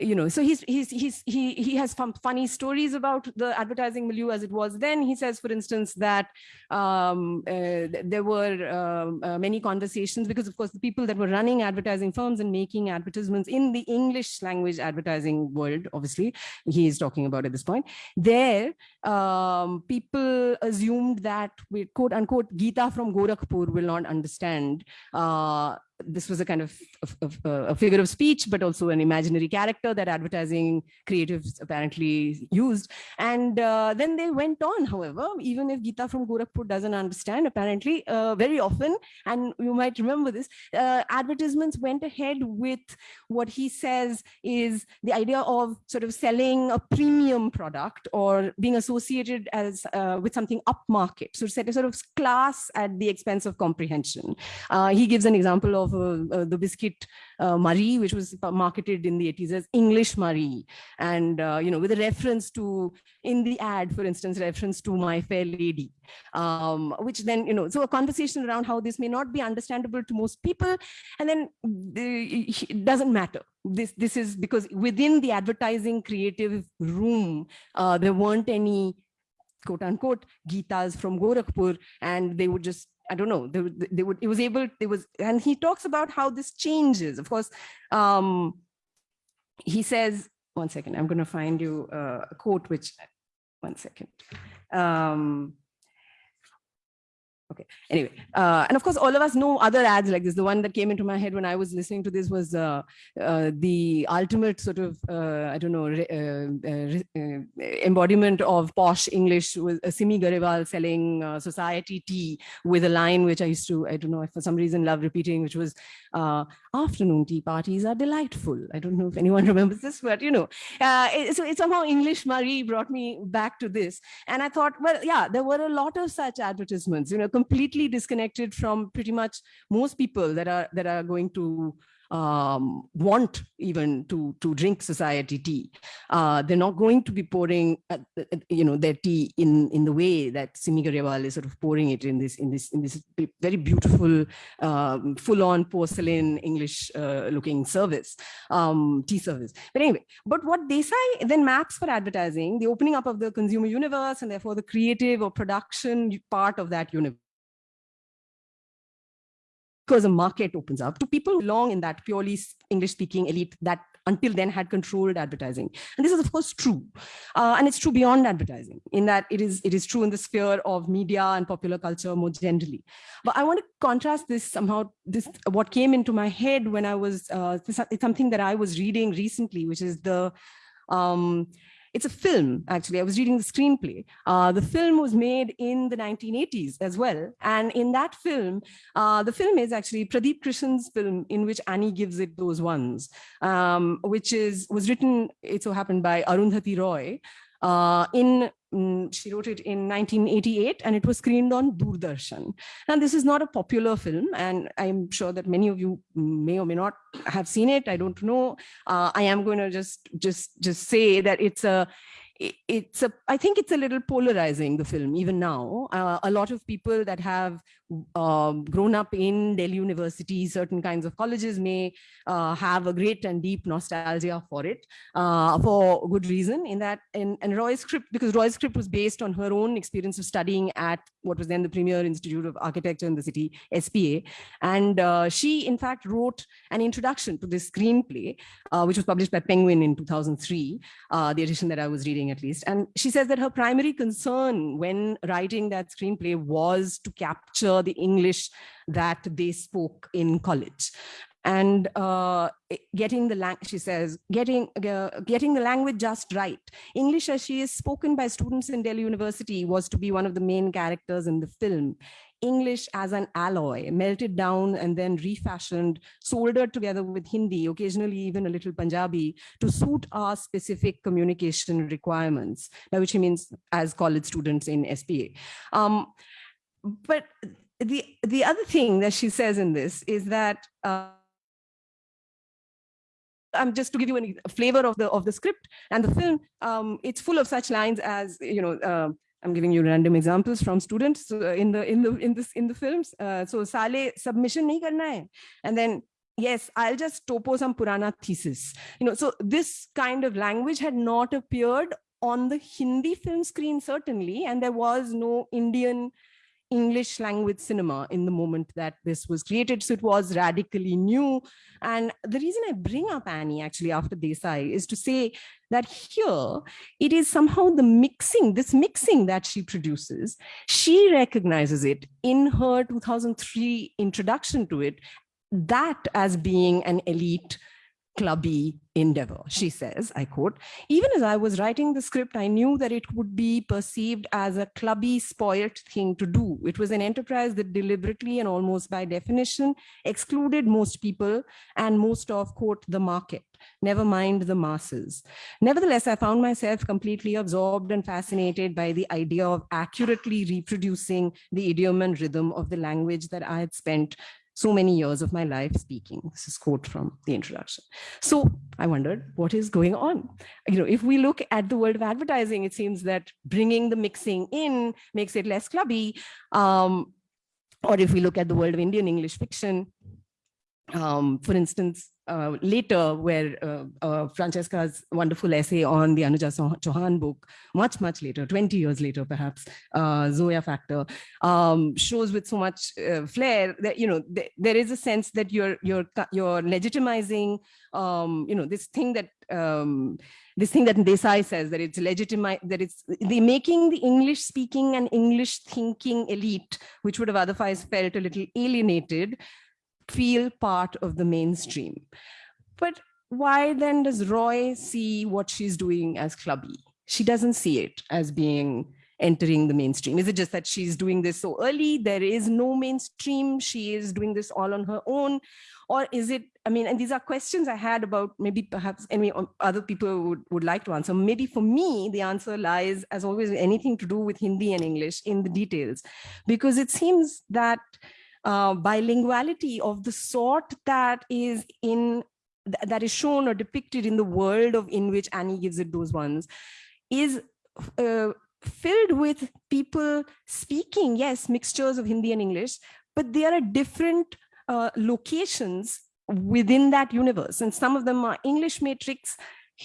you know, so he's, he's, he's, he, he has some funny stories about the advertising milieu as it was then. He says, for instance, that um, uh, there were um, uh, many conversations because, of course, the people that were running advertising firms and making advertisements in the English language advertising world, obviously, he is talking about at this point, there, um, people assumed that, we, quote unquote, Gita from Gorakhpur will not understand uh, this was a kind of, of, of uh, a figure of speech, but also an imaginary character that advertising creatives apparently used. And uh, then they went on, however, even if Gita from Gorakhpur doesn't understand, apparently uh, very often, and you might remember this, uh, advertisements went ahead with what he says is the idea of sort of selling a premium product or being associated as uh, with something upmarket. So set a sort of class at the expense of comprehension. Uh, he gives an example of of uh, the biscuit uh, Marie, which was marketed in the 80s as English Marie. And, uh, you know, with a reference to, in the ad, for instance, reference to My Fair Lady, um, which then, you know, so a conversation around how this may not be understandable to most people. And then the, it doesn't matter this this is because within the advertising creative room uh, there weren't any quote unquote Gitas from Gorakhpur and they would just I don't know, they, they would, it was able, it was, and he talks about how this changes. Of course, um, he says, one second. I'm going to find you a quote, which, one second. Um, okay, anyway. Uh, and of course, all of us know other ads like this. The one that came into my head when I was listening to this was uh, uh, the ultimate sort of, uh, I don't know, uh, uh, embodiment of posh English with Simi Garewal selling society tea with a line which I used to, I don't know, for some reason love repeating, which was afternoon tea parties are delightful. I don't know if anyone <laughs> remembers this, but you know, it, so it somehow English Marie brought me back to this. And I thought, well, yeah, there were a lot of such advertisements, you know, completely disconnected from pretty much most people that are that are going to um, want even to to drink society tea. Uh, they're not going to be pouring, uh, uh, you know, their tea in in the way that Simi Garewal is sort of pouring it in this in this in this very beautiful, um, full-on porcelain English-looking service, um, tea service. But anyway, but what Desai then maps for advertising, the opening up of the consumer universe, and therefore the creative or production part of that universe because a market opens up to people long in that purely English speaking elite that until then had controlled advertising. And this is of course true. Uh, and it's true beyond advertising in that it is, it is true in the sphere of media and popular culture more generally. But I want to contrast this somehow, this what came into my head when I was, uh, this- it's something that I was reading recently, which is the, um, it's a film, actually. I was reading the screenplay. Uh, the film was made in the 1980s as well. And in that film, uh, the film is actually Pradip Krishen's film in which Annie gives it those ones, um, which is was written, it so happened by Arundhati Roy. Uh, in mm, she wrote it in 1988 and it was screened on Doordarshan. And this is not a popular film and I'm sure that many of you may or may not have seen it. I don't know. Uh, I am going to just just just say that it's a it's a i think it's a little polarizing the film even now uh, a lot of people that have um, grown up in delhi university certain kinds of colleges may uh, have a great and deep nostalgia for it uh, for good reason in that in, and roy's script because roy's script was based on her own experience of studying at what was then the premier institute of architecture in the city spa and uh, she in fact wrote an introduction to this screenplay uh, which was published by penguin in 2003 uh, the edition that I was reading at least. And she says that her primary concern when writing that screenplay was to capture the English that they spoke in college. And uh, getting the language, she says, getting uh, getting the language just right. English, as she is spoken by students in Delhi University, was to be one of the main characters in the film. English as an alloy, melted down and then refashioned, soldered together with Hindi, occasionally even a little Punjabi, to suit our specific communication requirements, which means as college students in SPA. Um, but the, the other thing that she says in this is that uh, um, just to give you a flavor of the of the script and the film, um, it's full of such lines as you know. Uh, I'm giving you random examples from students uh, in the in the in this in the films. Uh, so Sale submission nahi karna hai, and then yes, I'll just topo some Purana thesis. You know, so this kind of language had not appeared on the Hindi film screen certainly, and there was no Indian English language cinema in the moment that this was created. So it was radically new. And the reason I bring up Annie actually after Desai is to say that here it is somehow the mixing, this mixing that she produces, she recognizes it in her 2003 introduction to it, that as being an elite clubby endeavor. She says, I quote, even as I was writing the script, I knew that it would be perceived as a clubby, spoilt thing to do. It was an enterprise that deliberately and almost by definition excluded most people and most of, quote, the market, never mind the masses. Nevertheless, I found myself completely absorbed and fascinated by the idea of accurately reproducing the idiom and rhythm of the language that I had spent so many years of my life speaking. This is quote from the introduction. So I wondered what is going on. You know, if we look at the world of advertising, it seems that bringing the mixing in makes it less clubby. Um, or if we look at the world of Indian English fiction, um, for instance, uh, later where uh, uh, Francesca's wonderful essay on the Anuja Chau- Chauhan book, much, much later, 20 years later, perhaps, uh, Zoya Factor, um, shows with so much uh, flair that, you know, th- there is a sense that you're, you're, you're legitimizing, um, you know, this thing that, um, this thing that Desai says that it's legitimate, that it's the making the English speaking and English thinking elite, which would have otherwise felt a little alienated, feel part of the mainstream. But why then does Roy see what she's doing as clubby? She doesn't see it as being entering the mainstream. Is it just that she's doing this so early? There is no mainstream. She is doing this all on her own. Or is it, I mean, and these are questions I had about maybe perhaps any other people would, would like to answer. Maybe for me, the answer lies, as always, anything to do with Hindi and English in the details, because it seems that uh, bilinguality of the sort that is in th- that is shown or depicted in the world of in which Annie gives it those ones is uh, filled with people speaking yes mixtures of Hindi and English but there are different uh, locations within that universe. And some of them are English matrix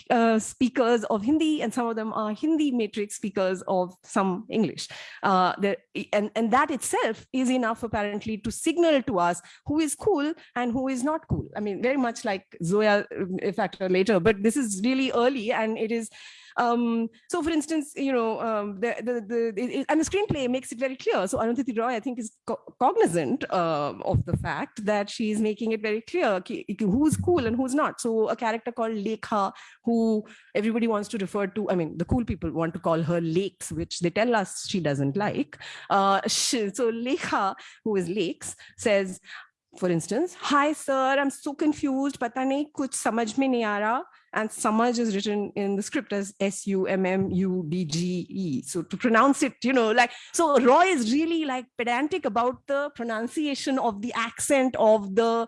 uh, speakers of Hindi and some of them are Hindi matrix speakers of some English. Uh, and, and that itself is enough apparently to signal to us who is cool and who is not cool. I mean, very much like Zoya uh, factor later, but this is really early and it is um, so for instance, you know, um, the, the, the, and the screenplay makes it very clear. So Arundhati Roy, I think, is co- cognizant um of the fact that she is making it very clear who's cool and who's not. So a character called Lekha, who everybody wants to refer to, I mean, the cool people want to call her Lakes, which they tell us she doesn't like. Uh, she, so Lekha, who is Lakes, says, for instance, hi sir, I'm so confused, pata nahi kuch samajh mein nahi. And Samaj is written in the script as S U M M U D G E. So to pronounce it, you know, like, so Roy is really like pedantic about the pronunciation of the accent of the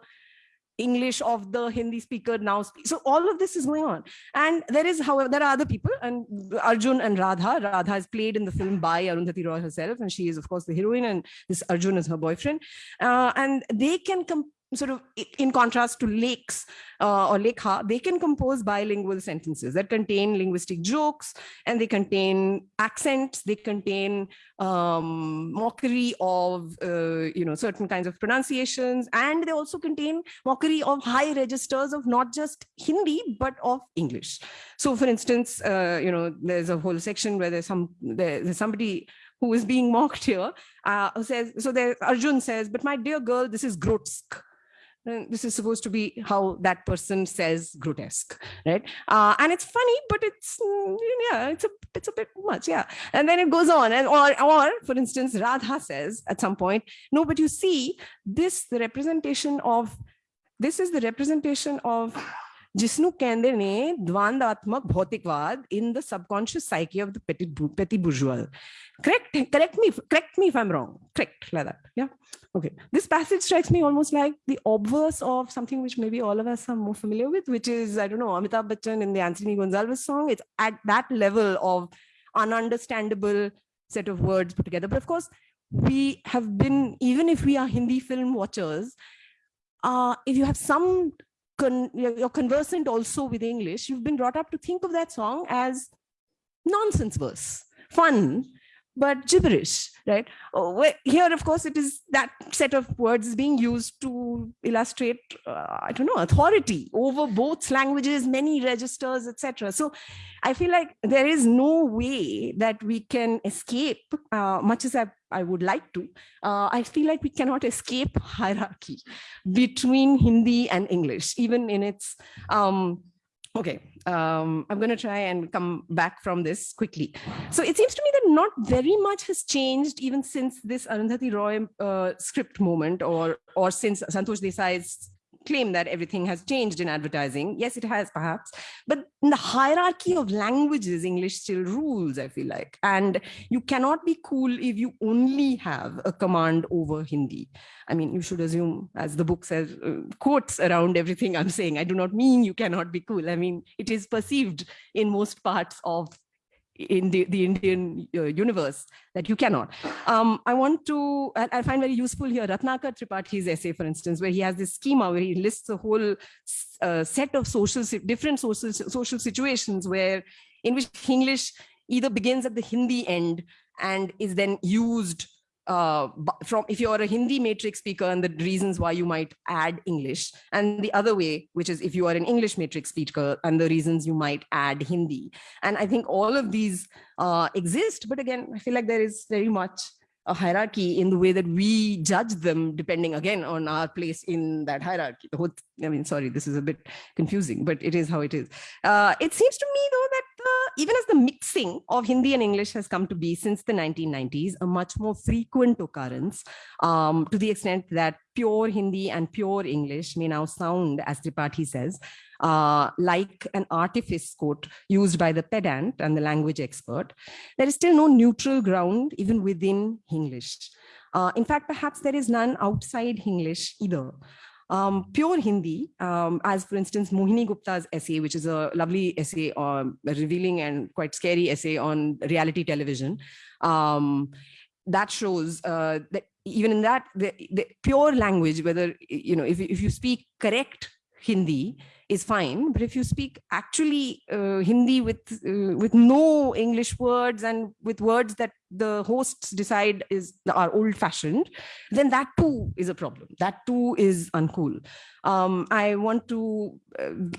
English of the Hindi speaker now. Speak. So all of this is going on. And there is, however, there are other people and Arjun and Radha. Radha is played in the film by Arundhati Roy herself. And she is, of course, the heroine and this Arjun is her boyfriend. Uh, and they can sort of in contrast to lakes uh, or lekha they can compose bilingual sentences that contain linguistic jokes and they contain accents they contain um, mockery of uh, you know certain kinds of pronunciations and they also contain mockery of high registers of not just hindi but of english. So for instance uh, you know there's a whole section where there's some there- there's somebody who is being mocked here uh, says so there arjun says but my dear girl this is grotesque this is supposed to be how that person says grotesque right? Uh, and it's funny but it's mm, yeah it's a it's a bit much yeah. And then it goes on and or or for instance radha says at some point no but you see this the representation of this is the representation of Jisnu Kende ne Dvandatmak Bhautikvad in the subconscious psyche of the petit, petit bourgeois. Correct? Correct me, correct me if I'm wrong. Correct, like that. Yeah. Okay. This passage strikes me almost like the obverse of something which maybe all of us are more familiar with, which is, I don't know, Amitabh Bachchan in the Anthony Gonsalves song. It's at that level of ununderstandable set of words put together. But of course, we have been, even if we are Hindi film watchers, uh, if you have some con- you're conversant also with english you've been brought up to think of that song as nonsense verse fun but gibberish right? Oh, here of course it is that set of words being used to illustrate uh, i don't know authority over both languages many registers etc so i feel like there is no way that we can escape uh, much as I, I would like to uh, i feel like we cannot escape hierarchy between hindi and english even in its um, Okay, um, I'm going to try and come back from this quickly. So it seems to me that not very much has changed even since this Arundhati Roy uh, script moment or, or since Santosh Desai's claim that everything has changed in advertising. Yes, it has perhaps, but in the hierarchy of languages, English still rules, I feel like. And you cannot be cool if you only have a command over Hindi. I mean, you should assume, as the book says, uh, quotes around everything I'm saying. I do not mean you cannot be cool. I mean, it is perceived in most parts of in the, the Indian uh, universe that you cannot. Um, I want to, I, I find very useful here Ratnakar Tripathi's essay, for instance, where he has this schema where he lists a whole uh, set of social, different social, social situations where in which English either begins at the Hindi end and is then used uh, from if you're a Hindi matrix speaker and the reasons why you might add English and the other way, which is if you are an English matrix speaker and the reasons you might add Hindi. And I think all of these uh, exist, but again, I feel like there is very much a hierarchy in the way that we judge them depending again on our place in that hierarchy. The whole, I mean, sorry, this is a bit confusing, but it is how it is. Uh, it seems to me though that uh, even as the mixing of Hindi and English has come to be since the 1990s, a much more frequent occurrence um, to the extent that pure Hindi and pure English may now sound, as Tripathi says, uh, like an artifice quote used by the pedant and the language expert, there is still no neutral ground even within English. Uh, in fact, perhaps there is none outside English either. Um, pure Hindi, um, as for instance, Mohini Gupta's essay, which is a lovely essay, um, a revealing and quite scary essay on reality television, um, that shows uh, that even in that, the, the pure language, whether, you know, if, if you speak correct Hindi, is fine. But if you speak actually uh, Hindi with uh, with no English words and with words that the hosts decide is are old fashioned, then that too is a problem. That too is uncool. Um, I want to,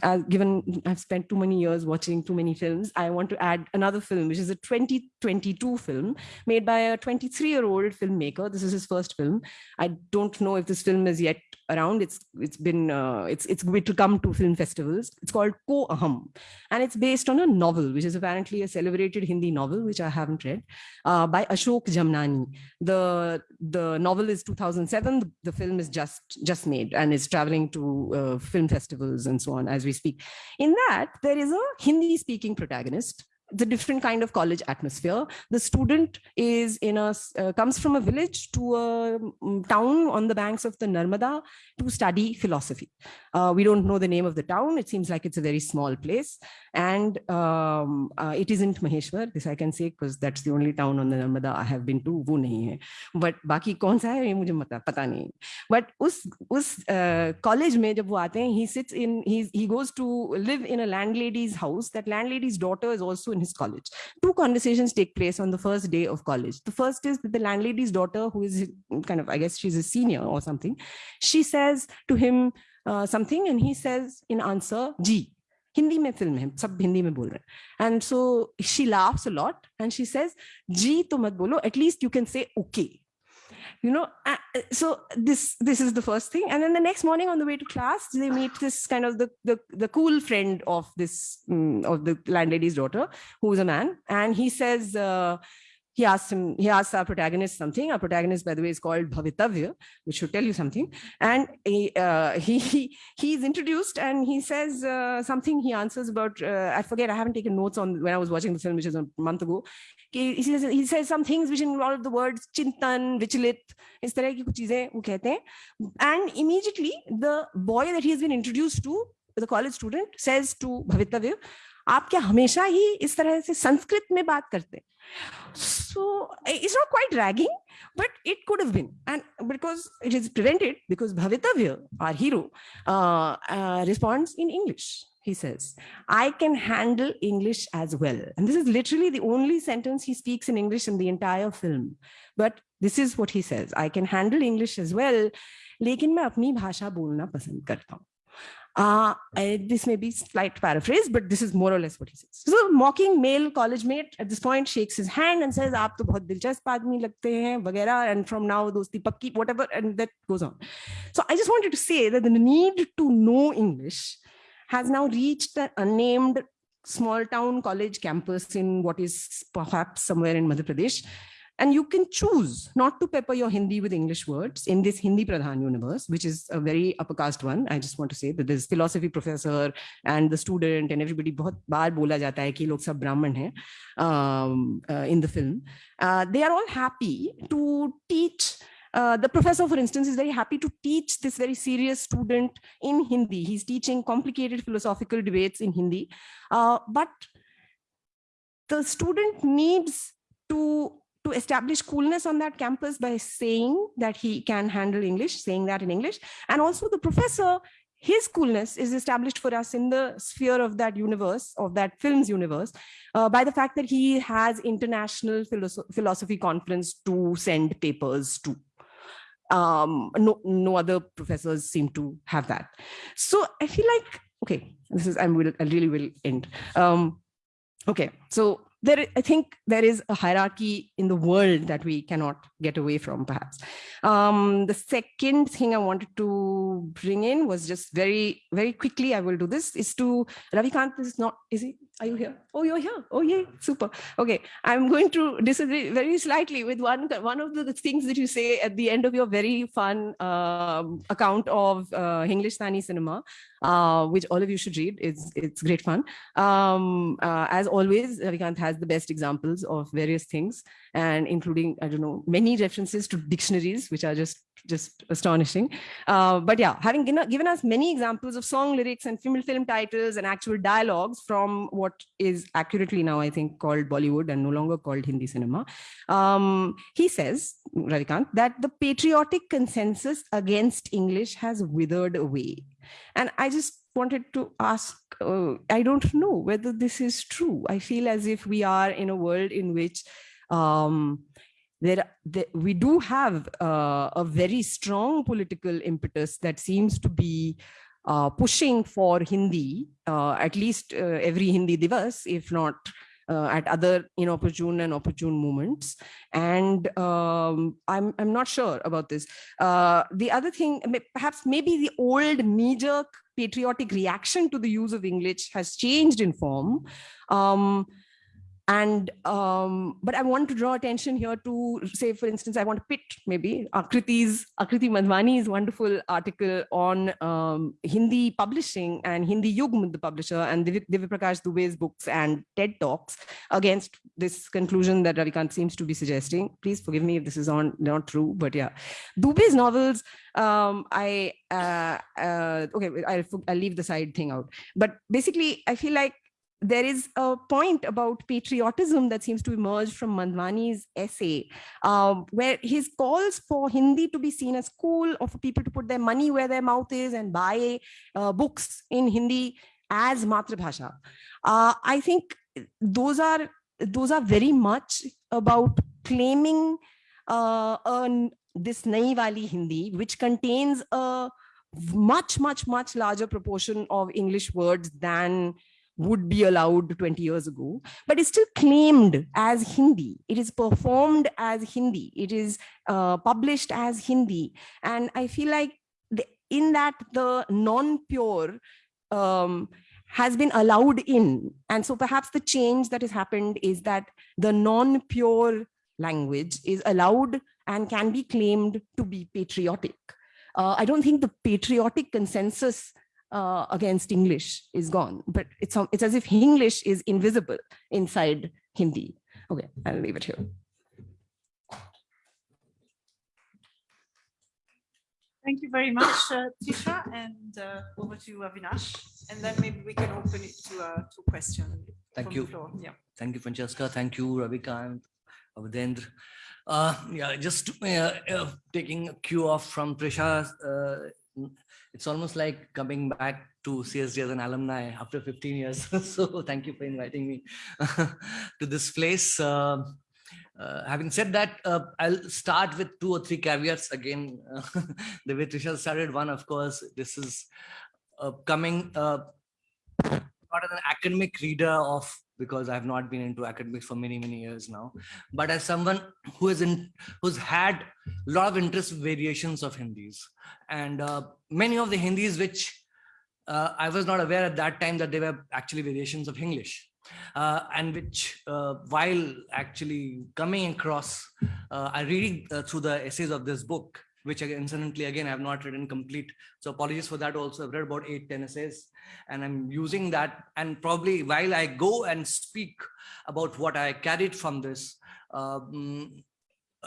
uh, given I've spent too many years watching too many films, I want to add another film, which is a 2022 film made by a 23 year old filmmaker. This is his first film. I don't know if this film is yet around. It's it's been uh, it's it's going to come to film festivals. It's called Ko Aham, and it's based on a novel, which is apparently a celebrated Hindi novel, which I haven't read, uh, by Ashok Jamnani. The the novel is 2007. The, film is just just made and is traveling to uh, film festivals and so on as we speak. In that, there is a Hindi speaking protagonist the different kind of college atmosphere. The student is in a uh, comes from a village to a um, town on the banks of the Narmada to study philosophy. Uh, we don't know the name of the town. It seems like it's a very small place, and um, uh, it isn't Maheshwar. This I can say because that's the only town on the Narmada I have been to. वो नहीं है. But बाकी कौन सा है ये मुझे पता पता नहीं. But उस उस college में जब वो आते हैं, he sits in he he goes to live in a landlady's house. That landlady's daughter is also in his college. Two conversations take place on the first day of college. The first is that the landlady's daughter, who is kind of, I guess she's a senior or something, she says to him uh, something and he says in answer, G. Hindi mein film hai, sab Hindi mein bol rahe. And so she laughs a lot and she says, G to mat bolo, at least you can say okay you know so this this is the first thing. And then the next morning on the way to class they meet this kind of the the, the cool friend of this um, of the landlady's daughter who's a man. And he says uh, he asks him, he asks our protagonist something. Our protagonist, by the way, is called Bhavitavya, which should tell you something. And he, uh, he, he he's introduced and he says uh, something. He answers about uh, I forget. I haven't taken notes on when I was watching the film, which is a month ago. He says he says some things which involve the words chintan, vichalit, is तरह की कुछ चीजें वो कहते हैं. And immediately the boy that he has been introduced to, the college student, says to Bhavitavya, आप क्या हमेशा ही इस तरह से संस्कृत में बात करते so it's not quite ragging but it could have been and because it is prevented because bhavitavya our hero uh, uh, responds in english he says i can handle english as well and this is literally the only sentence he speaks in english in the entire film but this is what he says i can handle english as well लेकिन मैं अपनी भाषा बोलना पसंद करता हूँ uh, I, this may be slight paraphrase, but this is more or less what he says. So mocking male college mate at this point shakes his hand and says, "Aap to bahut dilchasp aadmi lagte hain," and from now dosti pakki, whatever, and that goes on. So I just wanted to say that the need to know English has now reached an unnamed small town college campus in what is perhaps somewhere in Madhya Pradesh, and you can choose not to pepper your Hindi with English words in this Hindi Pradhan universe, which is a very upper caste one. I just want to say that this philosophy professor and the student and everybody bahut baar bola jata hai ki log sab Brahman hai um, uh, in the film. Uh, they are all happy to teach uh, the professor, for instance, is very happy to teach this very serious student in Hindi. He's teaching complicated philosophical debates in Hindi. Uh, but the student needs to to establish coolness on that campus by saying that he can handle English, saying that in English. And also the professor, his coolness is established for us in the sphere of that universe, of that film's universe, uh, by the fact that he has international philosoph philosophy conference to send papers to. Um, no, no other professors seem to have that. So I feel like, okay, this is, I will, I really will end. Um, okay, so there, I think there is a hierarchy in the world that we cannot get away from, perhaps. Um, the second thing I wanted to bring in was just very, very quickly, I will do this, is to, Ravikant is not, is he, are you here? Oh, you're here. Oh, yeah, super. Okay, I'm going to disagree very slightly with one, one of the things that you say at the end of your very fun um, account of uh, Hinglistani cinema, uh, which all of you should read. It's, it's great fun. Um, uh, as always, Ravikant has the best examples of various things and including, I don't know, many references to dictionaries, which are just just astonishing. Uh, but yeah, having given, given us many examples of song lyrics and film, film titles and actual dialogues from what is accurately now, I think, called Bollywood and no longer called Hindi cinema, um, he says, Ravikant, that the patriotic consensus against English has withered away. And I just wanted to ask, uh, I don't know whether this is true. I feel as if we are in a world in which um, there, we do have uh, a very strong political impetus that seems to be uh, pushing for Hindi, uh, at least uh, every Hindi Divas, if not uh, at other inopportune and opportune moments. And um, I'm, I'm not sure about this. Uh, the other thing, perhaps maybe the old knee-jerk patriotic reaction to the use of English has changed in form. Um, and um, but I want to draw attention here to say, for instance, I want to pit maybe Akriti's Akriti Madhvani's wonderful article on um, Hindi publishing and Hindi Yugm, the publisher, and Divya Prakash Dubey's books and TED Talks against this conclusion that Ravikant seems to be suggesting. Please forgive me if this is on not true, but yeah, Dubey's novels. Um, I uh, uh, okay, I'll, I'll leave the side thing out, but basically, I feel like there is a point about patriotism that seems to emerge from Madhvani's essay, um, where his calls for Hindi to be seen as cool or for people to put their money where their mouth is and buy uh, books in Hindi as Matrabhasha. Uh, I think those are those are very much about claiming uh, this Nai Hindi, which contains a much, much, much larger proportion of English words than would be allowed 20 years ago, but it's still claimed as Hindi. It is performed as Hindi. It is uh, published as Hindi. And I feel like the, in that the non-pure um, has been allowed in. And so perhaps the change that has happened is that the non-pure language is allowed and can be claimed to be patriotic. Uh, I don't think the patriotic consensus uh, against English is gone, but it's, it's as if English is invisible inside Hindi. Okay, I'll leave it here. Thank you very much, uh, Trisha, and uh, over to Avinash. And then maybe we can open it to a uh, to question. Thank you. Yeah. Thank you, Francesca. Thank you, Ravikant, Avdendra. Uh, yeah, just uh, uh, taking a cue off from Trisha, uh, it's almost like coming back to CSD as an alumni after 15 years. <laughs> so thank you for inviting me <laughs> to this place. Uh, uh, having said that, uh, I'll start with two or three caveats again. <laughs> the way Trisha started, one, of course, this is coming uh, not an academic reader of because I've not been into academics for many, many years now. But as someone who is in, who's had a lot of interest variations of Hindis and uh, many of the Hindis which uh, I was not aware at that time that they were actually variations of English. Uh, and which uh, while actually coming across, uh, I reading uh, through the essays of this book, which incidentally, again, I have not written complete. So apologies for that also. I've read about eight, 10 essays and I'm using that. And probably while I go and speak about what I carried from this, um,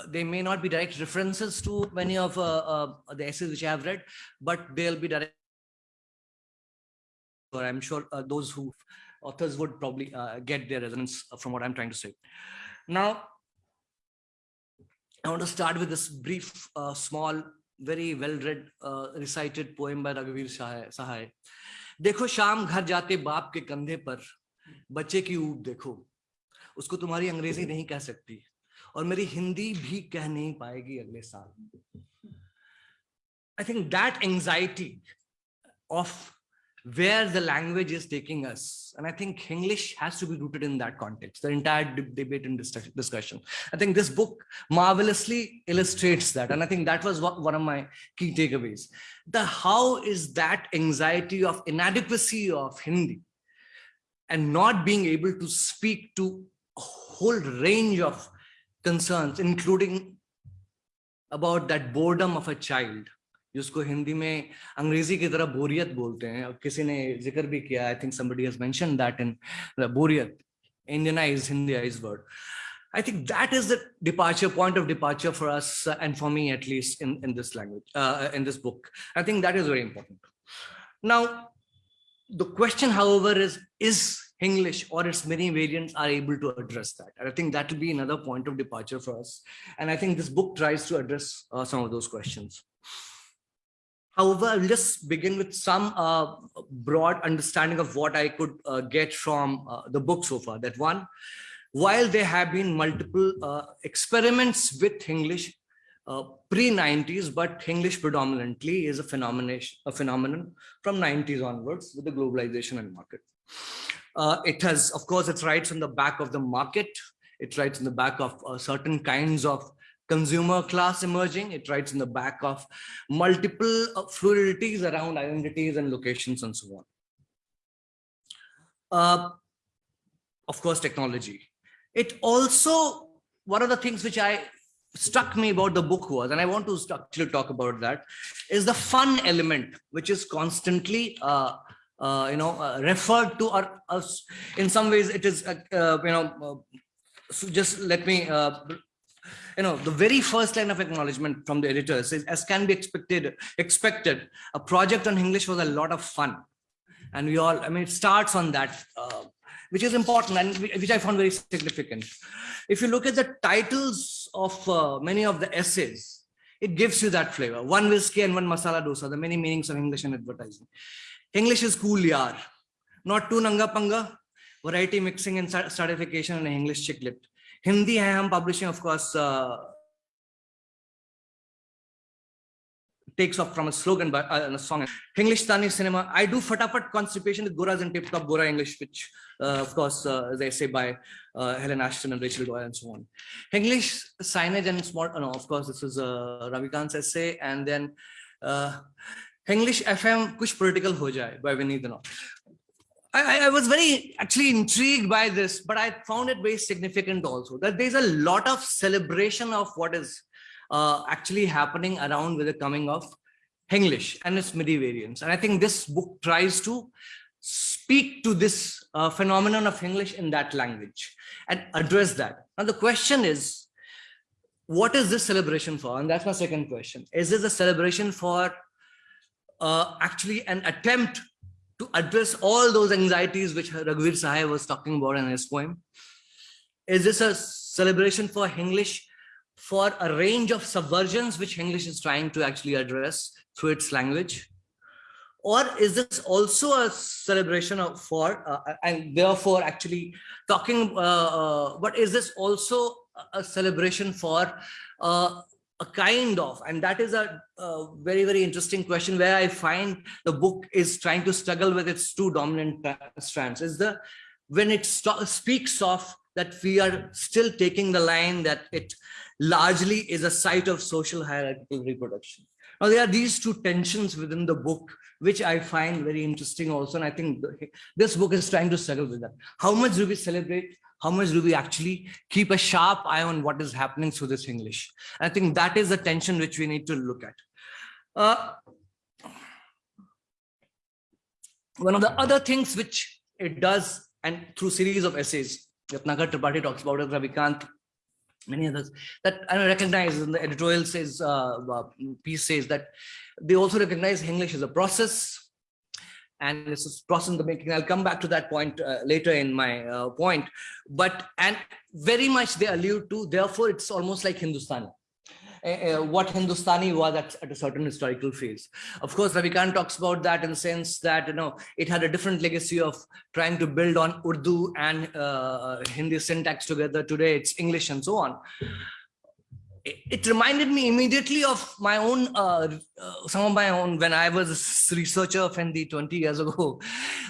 they may not be direct references to many of uh, uh, the essays which I have read, but they'll be direct. Or I'm sure uh, those who authors would probably uh, get their resonance from what I'm trying to say. Now, I want to start with this brief, uh, small, very well-read, uh, recited poem by Raghuveer Sahai. देखो शाम घर जाते बाप के कंधे पर बच्चे की ऊब देखो उसको तुम्हारी अंग्रेज़ी नहीं कह सकती और मेरी हिंदी भी कह नहीं पाएगी अगले साल I think that anxiety of where the language is taking us. And I think English has to be rooted in that context, the entire debate and discussion. I think this book marvelously illustrates that. And I think that was one of my key takeaways. The how is that anxiety of inadequacy of Hindi and not being able to speak to a whole range of concerns, including about that boredom of a child जिसको हिंदी में अंग्रेजी की तरह बोरियत बोलते हैं और किसी ने जिक्र भी किया I think somebody has mentioned that in बोरियत indianized hindiized word i think that is the departure point of departure for us uh, and for me at least in in this language uh, in this book i think that is very important now the question however is is english or its many variants are able to address that and i think that will be another point of departure for us and i think this book tries to address uh, some of those questions However, I'll just begin with some uh, broad understanding of what I could uh, get from uh, the book so far. That one, while there have been multiple uh, experiments with Hinglish uh, pre-90s, but Hinglish predominantly is a phenomenon, a phenomenon from 90s onwards with the globalization and market. Uh, it has, of course, its rights on the back of the market. It writes in the back of certain kinds of consumer class emerging. It writes in the back of multiple uh, fluidities around identities and locations and so on. Uh, of course, technology. It also, one of the things which I struck me about the book was, and I want to actually talk about that, is the fun element, which is constantly uh, uh, you know, uh, referred to or uh, in some ways it is, uh, you know, so just let me you know, the very first line of acknowledgement from the editor says, as can be expected, expected, a project on Hinglish was a lot of fun. And we all, I mean, it starts on that, uh, which is important and which I found very significant. If you look at the titles of uh, many of the essays, it gives you that flavor. One whiskey and one masala dosa, the many meanings of Hinglish and advertising. English is cool, yar. Not too nanga panga, variety mixing and certification and English Hindi, I am publishing, of course, uh, takes off from a slogan but uh, a song. Hinglistani cinema. I do fatapat constipation with goras and tip top gora english which uh, of course uh, they say by uh, helen ashton and rachel doyle and so on. English signage and small no of course this is uh, ravikant's essay and then uh, english fm kuch political ho jaye by vinidana I, I, was very actually intrigued by this, but I found it very significant also that there's a lot of celebration of what is uh, actually happening around with the coming of English and its MIDI variants. And I think this book tries to speak to this uh, phenomenon of English in that language and address that. Now the question is, what is this celebration for? And that's my second question. Is this a celebration for uh, actually an attempt to address all those anxieties which Raghuveer Sahai was talking about in his poem? Is this a celebration for English for a range of subversions which English is trying to actually address through its language? Or is this also a celebration of for, uh, and therefore actually talking, uh, uh, but is this also a celebration for uh, a kind of and that is a, a, very very interesting question where i find the book is trying to struggle with its two dominant strands. Is the when it speaks of that we are still taking the line that it largely is a site of social hierarchical reproduction. Now there are these two tensions within the book which i find very interesting also and i think this book is trying to struggle with that. How much do we celebrate how much do we actually keep a sharp eye on what is happening through this English? I think that is the tension which we need to look at. Uh, one of the other things which it does, and through series of essays, Ratnakar Tripathi talks about it, Ravikant, many others, that I recognize in the editorial says, uh, uh, piece says that they also recognize English as a process, and this is process in the making. I'll come back to that point uh, later in my uh, point. But and very much they allude to. Therefore, it's almost like Hindustani. Uh, what Hindustani was at, at, a certain historical phase. Of course, Ravikant talks about that in the sense that you know it had a different legacy of trying to build on Urdu and uh, Hindi syntax together. Today, it's English and so on it reminded me immediately of my own, uh, uh, some of my own, when I was a researcher of Hindi 20 years ago.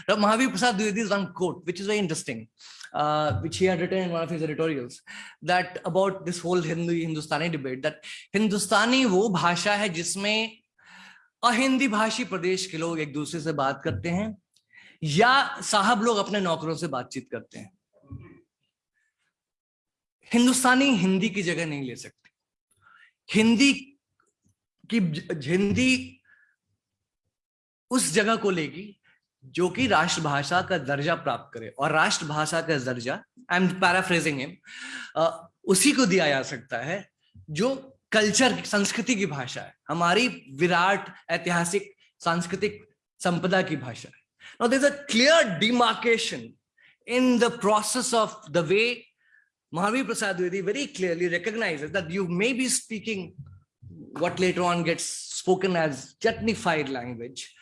Mahavir Prasad Dwivedi's one quote, which is very interesting, uh, which he had written in one of his editorials, that about this whole Hindu Hindustani debate, that Hindustani वो भाषा है जिसमें अहिंदी भाषी प्रदेश के लोग एक दूसरे से बात करते हैं या साहब लोग अपने नौकरों से बातचीत करते हैं हिंदुस्तानी हिंदी की जगह नहीं ले सकते हिंदी की हिंदी उस जगह को लेगी जो कि राष्ट्रभाषा का दर्जा प्राप्त करे। और राष्ट्रभाषा का दर्जा आई एम पैराफ्रेजिंग हिम उसी को दिया जा सकता है जो कल्चर संस्कृति की भाषा है। हमारी विराट ऐतिहासिक, सांस्कृतिक संपदा की भाषा है। Clear demarcation in the process of the way Mahavir Prasad Dwivedi very clearly recognizes that you may be speaking what later on gets spoken as chutnefied language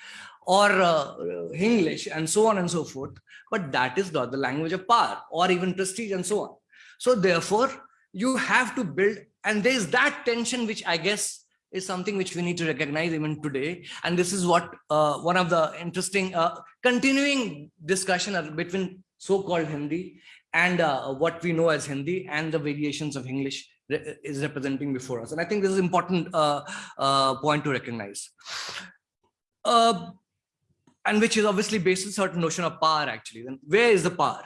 or uh, English and so on and so forth, but that is not the language of power or even prestige and so on. So therefore, you have to build, and there's that tension which I guess is something which we need to recognize even today. And this is what uh, one of the interesting uh, continuing discussion between so-called Hindi and uh, what we know as Hindi and the variations of English is representing before us. And I think this is important uh, uh, point to recognize. Uh, and which is obviously based on certain notion of power actually. Then where is the power?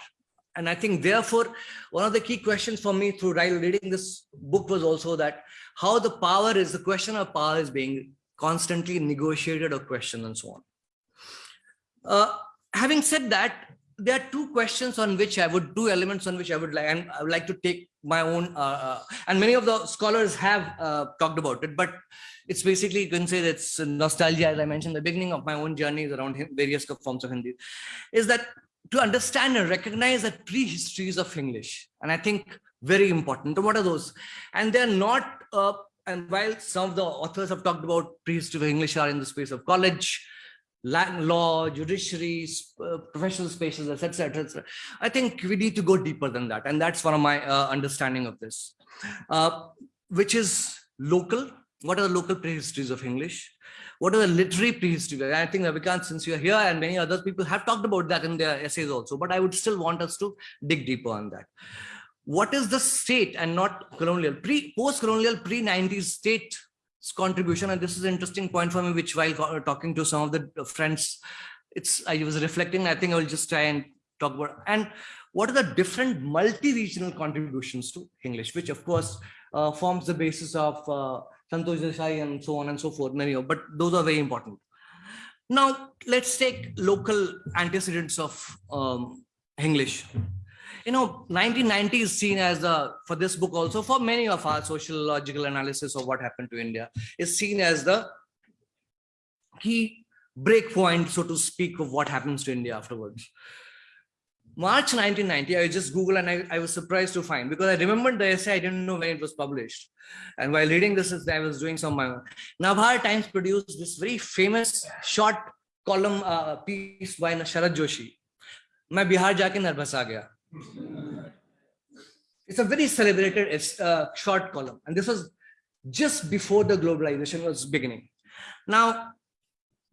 And I think therefore, one of the key questions for me through reading this book was also that how the power is, the question of power is being constantly negotiated or questioned and so on. Uh, having said that, there are two questions on which I would, two elements on which I would like, and I would like to take my own, uh, uh, and many of the scholars have uh, talked about it, but it's basically, you can say that's nostalgia, as I mentioned, the beginning of my own journeys around various forms of Hindi, is that to understand and recognize the pre-histories of English, and I think very important. What are those? And they're not, uh, and while some of the authors have talked about prehistory of English are in the space of college, law, judiciary, uh, professional spaces, etc., etc. I think we need to go deeper than that. And that's one of my uh, understanding of this, uh, which is local. What are the local prehistories of English? What are the literary prehistory? I think Ravikant, since you're here and many other people have talked about that in their essays also, but I would still want us to dig deeper on that. What is the state and not colonial, pre post-colonial, pre-90s state contribution and this is an interesting point for me which while talking to some of the friends it's i was reflecting i think i will just try and talk about and what are the different multi-regional contributions to english which of course uh, forms the basis of uh, santosh desai and so on and so forth many of but those are very important. Now let's take local antecedents of um, english you know 1990 is seen as a for this book also for many of our sociological analysis of what happened to india is seen as the key break point so to speak of what happens to india afterwards march 1990 i just google and I, I was surprised to find because i remembered the essay i didn't know when it was published and while reading this i was doing some my navhar times produced this very famous short column uh, piece by Sharad Joshi. मैं बिहार जाके nervous आ गया It's a very celebrated a short column. And this was just before the globalization was beginning. Now,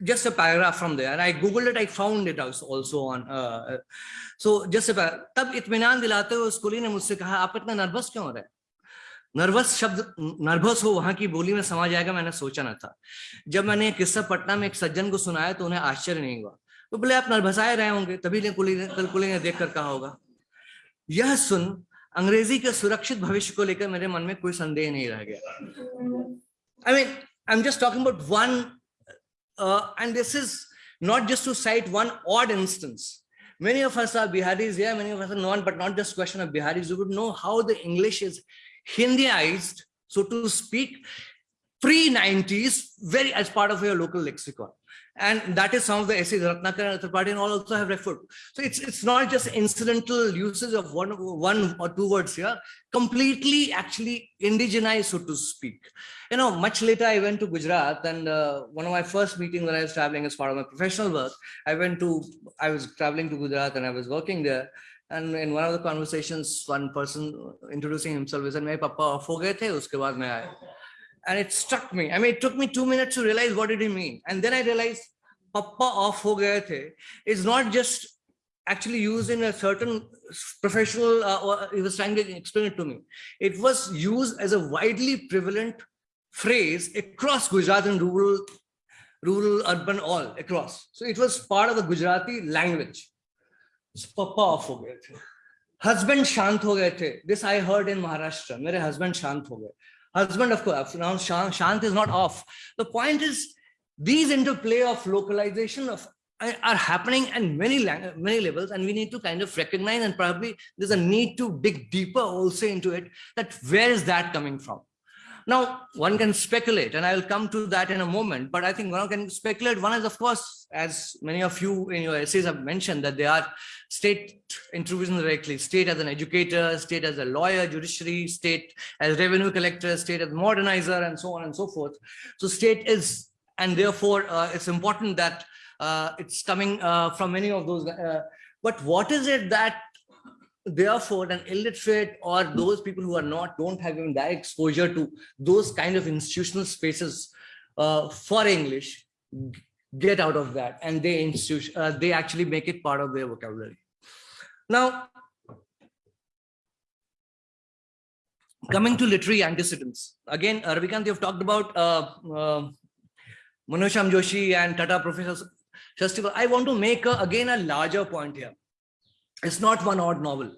just a paragraph from there. And I Googled it, I found it also on. Uh, so just a तब इत्मीनान दिलाते हुए उस कुली ने मुझसे कहा आप इतना नर्वस क्यों हो रहे नर्वस शब्द नर्वस हो वहाँ की बोली में समा जाएगा मैंने सोचा ना था जब मैंने किस्सा पटना में एक सज्जन को सुनाया तो उन्हें आश्चर्य नहीं हुआ तो बोले आप नर्वसाए रहे होंगे तभी ने कुली ने कल कुली ने देख कर कहा होगा यह सुन अंग्रेज़ी के सुरक्षित भविष्य को लेकर मेरे मन में कोई संदेह नहीं रह गया। I mean I am just talking about one and this is not just to cite one odd instance many of us are Biharis या many of us are non but not just question of Biharis you would know how the English is Hindiized so to speak pre 90s very edge part of your local lexicon And that is some of the essays Ratnakar Tripathi and all also have referred. So it's it's not just incidental uses of one one or two words here, completely actually indigenized, so to speak. You know, much later I went to Gujarat and uh, one of my first meetings when I was traveling as part of my professional work, I went to, I was traveling to Gujarat and I was working there. And in one of the conversations, one person introducing himself, he said, my papa off the, uske baad main. And it struck me. I mean, it took me two minutes to realize what did he mean. And then I realized, "Papa off ho gaye the" is not just actually used in a certain professional. Uh, or he was trying to explain it to me. It was used as a widely prevalent phrase across Gujarat and rural, rural, urban, all across. So it was part of the Gujarati language. Papa off ho gaye the. Husband shant ho gaye the. This I heard in Maharashtra. मेरे husband shant ho gaye. Husband, of course, now shant, is not off. The point is, these interplay of localization of are are happening at many many levels, and we need to kind of recognize and probably there's a need to dig deeper also into it. That where is that coming from? Now, one can speculate, and I will come to that in a moment, but I think one can speculate. One is, of course, as many of you in your essays have mentioned, that they are state introduced directly, state as an educator, state as a lawyer, judiciary, state as revenue collector, state as modernizer, and so on and so forth. So state is, and therefore uh, it's important that uh, it's coming uh, from many of those. Uh, but what is it that therefore an illiterate or those people who are not don't have even that exposure to those kind of institutional spaces uh, for english get out of that. And they institution uh, they actually make it part of their vocabulary. Now coming to literary antecedents. Again uh, Ravikant, you've talked about uh, uh, Manohar Shyam Joshi and Tata Professor Festival. I want to make a, again a larger point here it's not one odd novel.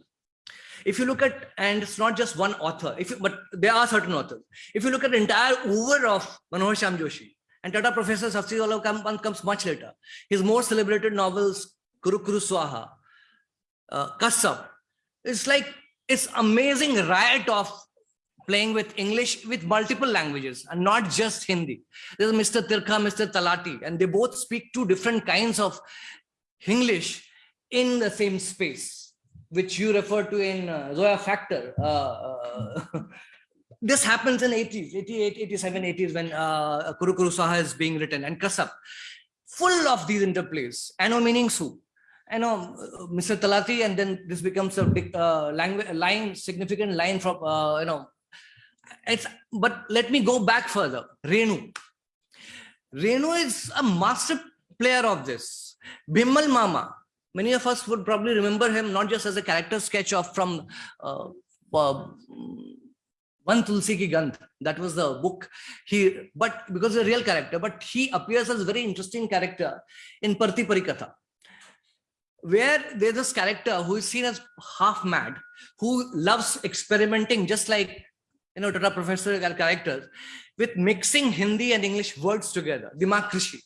If you look at and it's not just one author if you, but there are certain authors. If you look at the entire over of manohar shyam joshi and tata professor safsi come, comes much later. His more celebrated novels kuru kuru swaha uh, kasap it's like it's amazing riot of playing with english with multiple languages and not just hindi. There's mr tirkha mr talati and they both speak two different kinds of english in the same space, which you refer to in uh, Zoya Factor. Uh, uh, <laughs> this happens in 80s, 88, 87, 80s when uh, Kuru Kuru Swaha is being written and Kasap, full of these interplays. Ano meaning su. I know Mr. Talati, and then this becomes a big uh, language line, significant line from uh, you know. It's but let me go back further. Renu. Renu is a master player of this. Bimal Mama, many of us would probably remember him not just as a character sketch of from uh, uh, one tulsi ki gandh that was the book. He but because a real character but he appears as a very interesting character in parti parikatha where there's this character who is seen as half mad who loves experimenting just like you know tata professor characters with mixing hindi and english words together democracy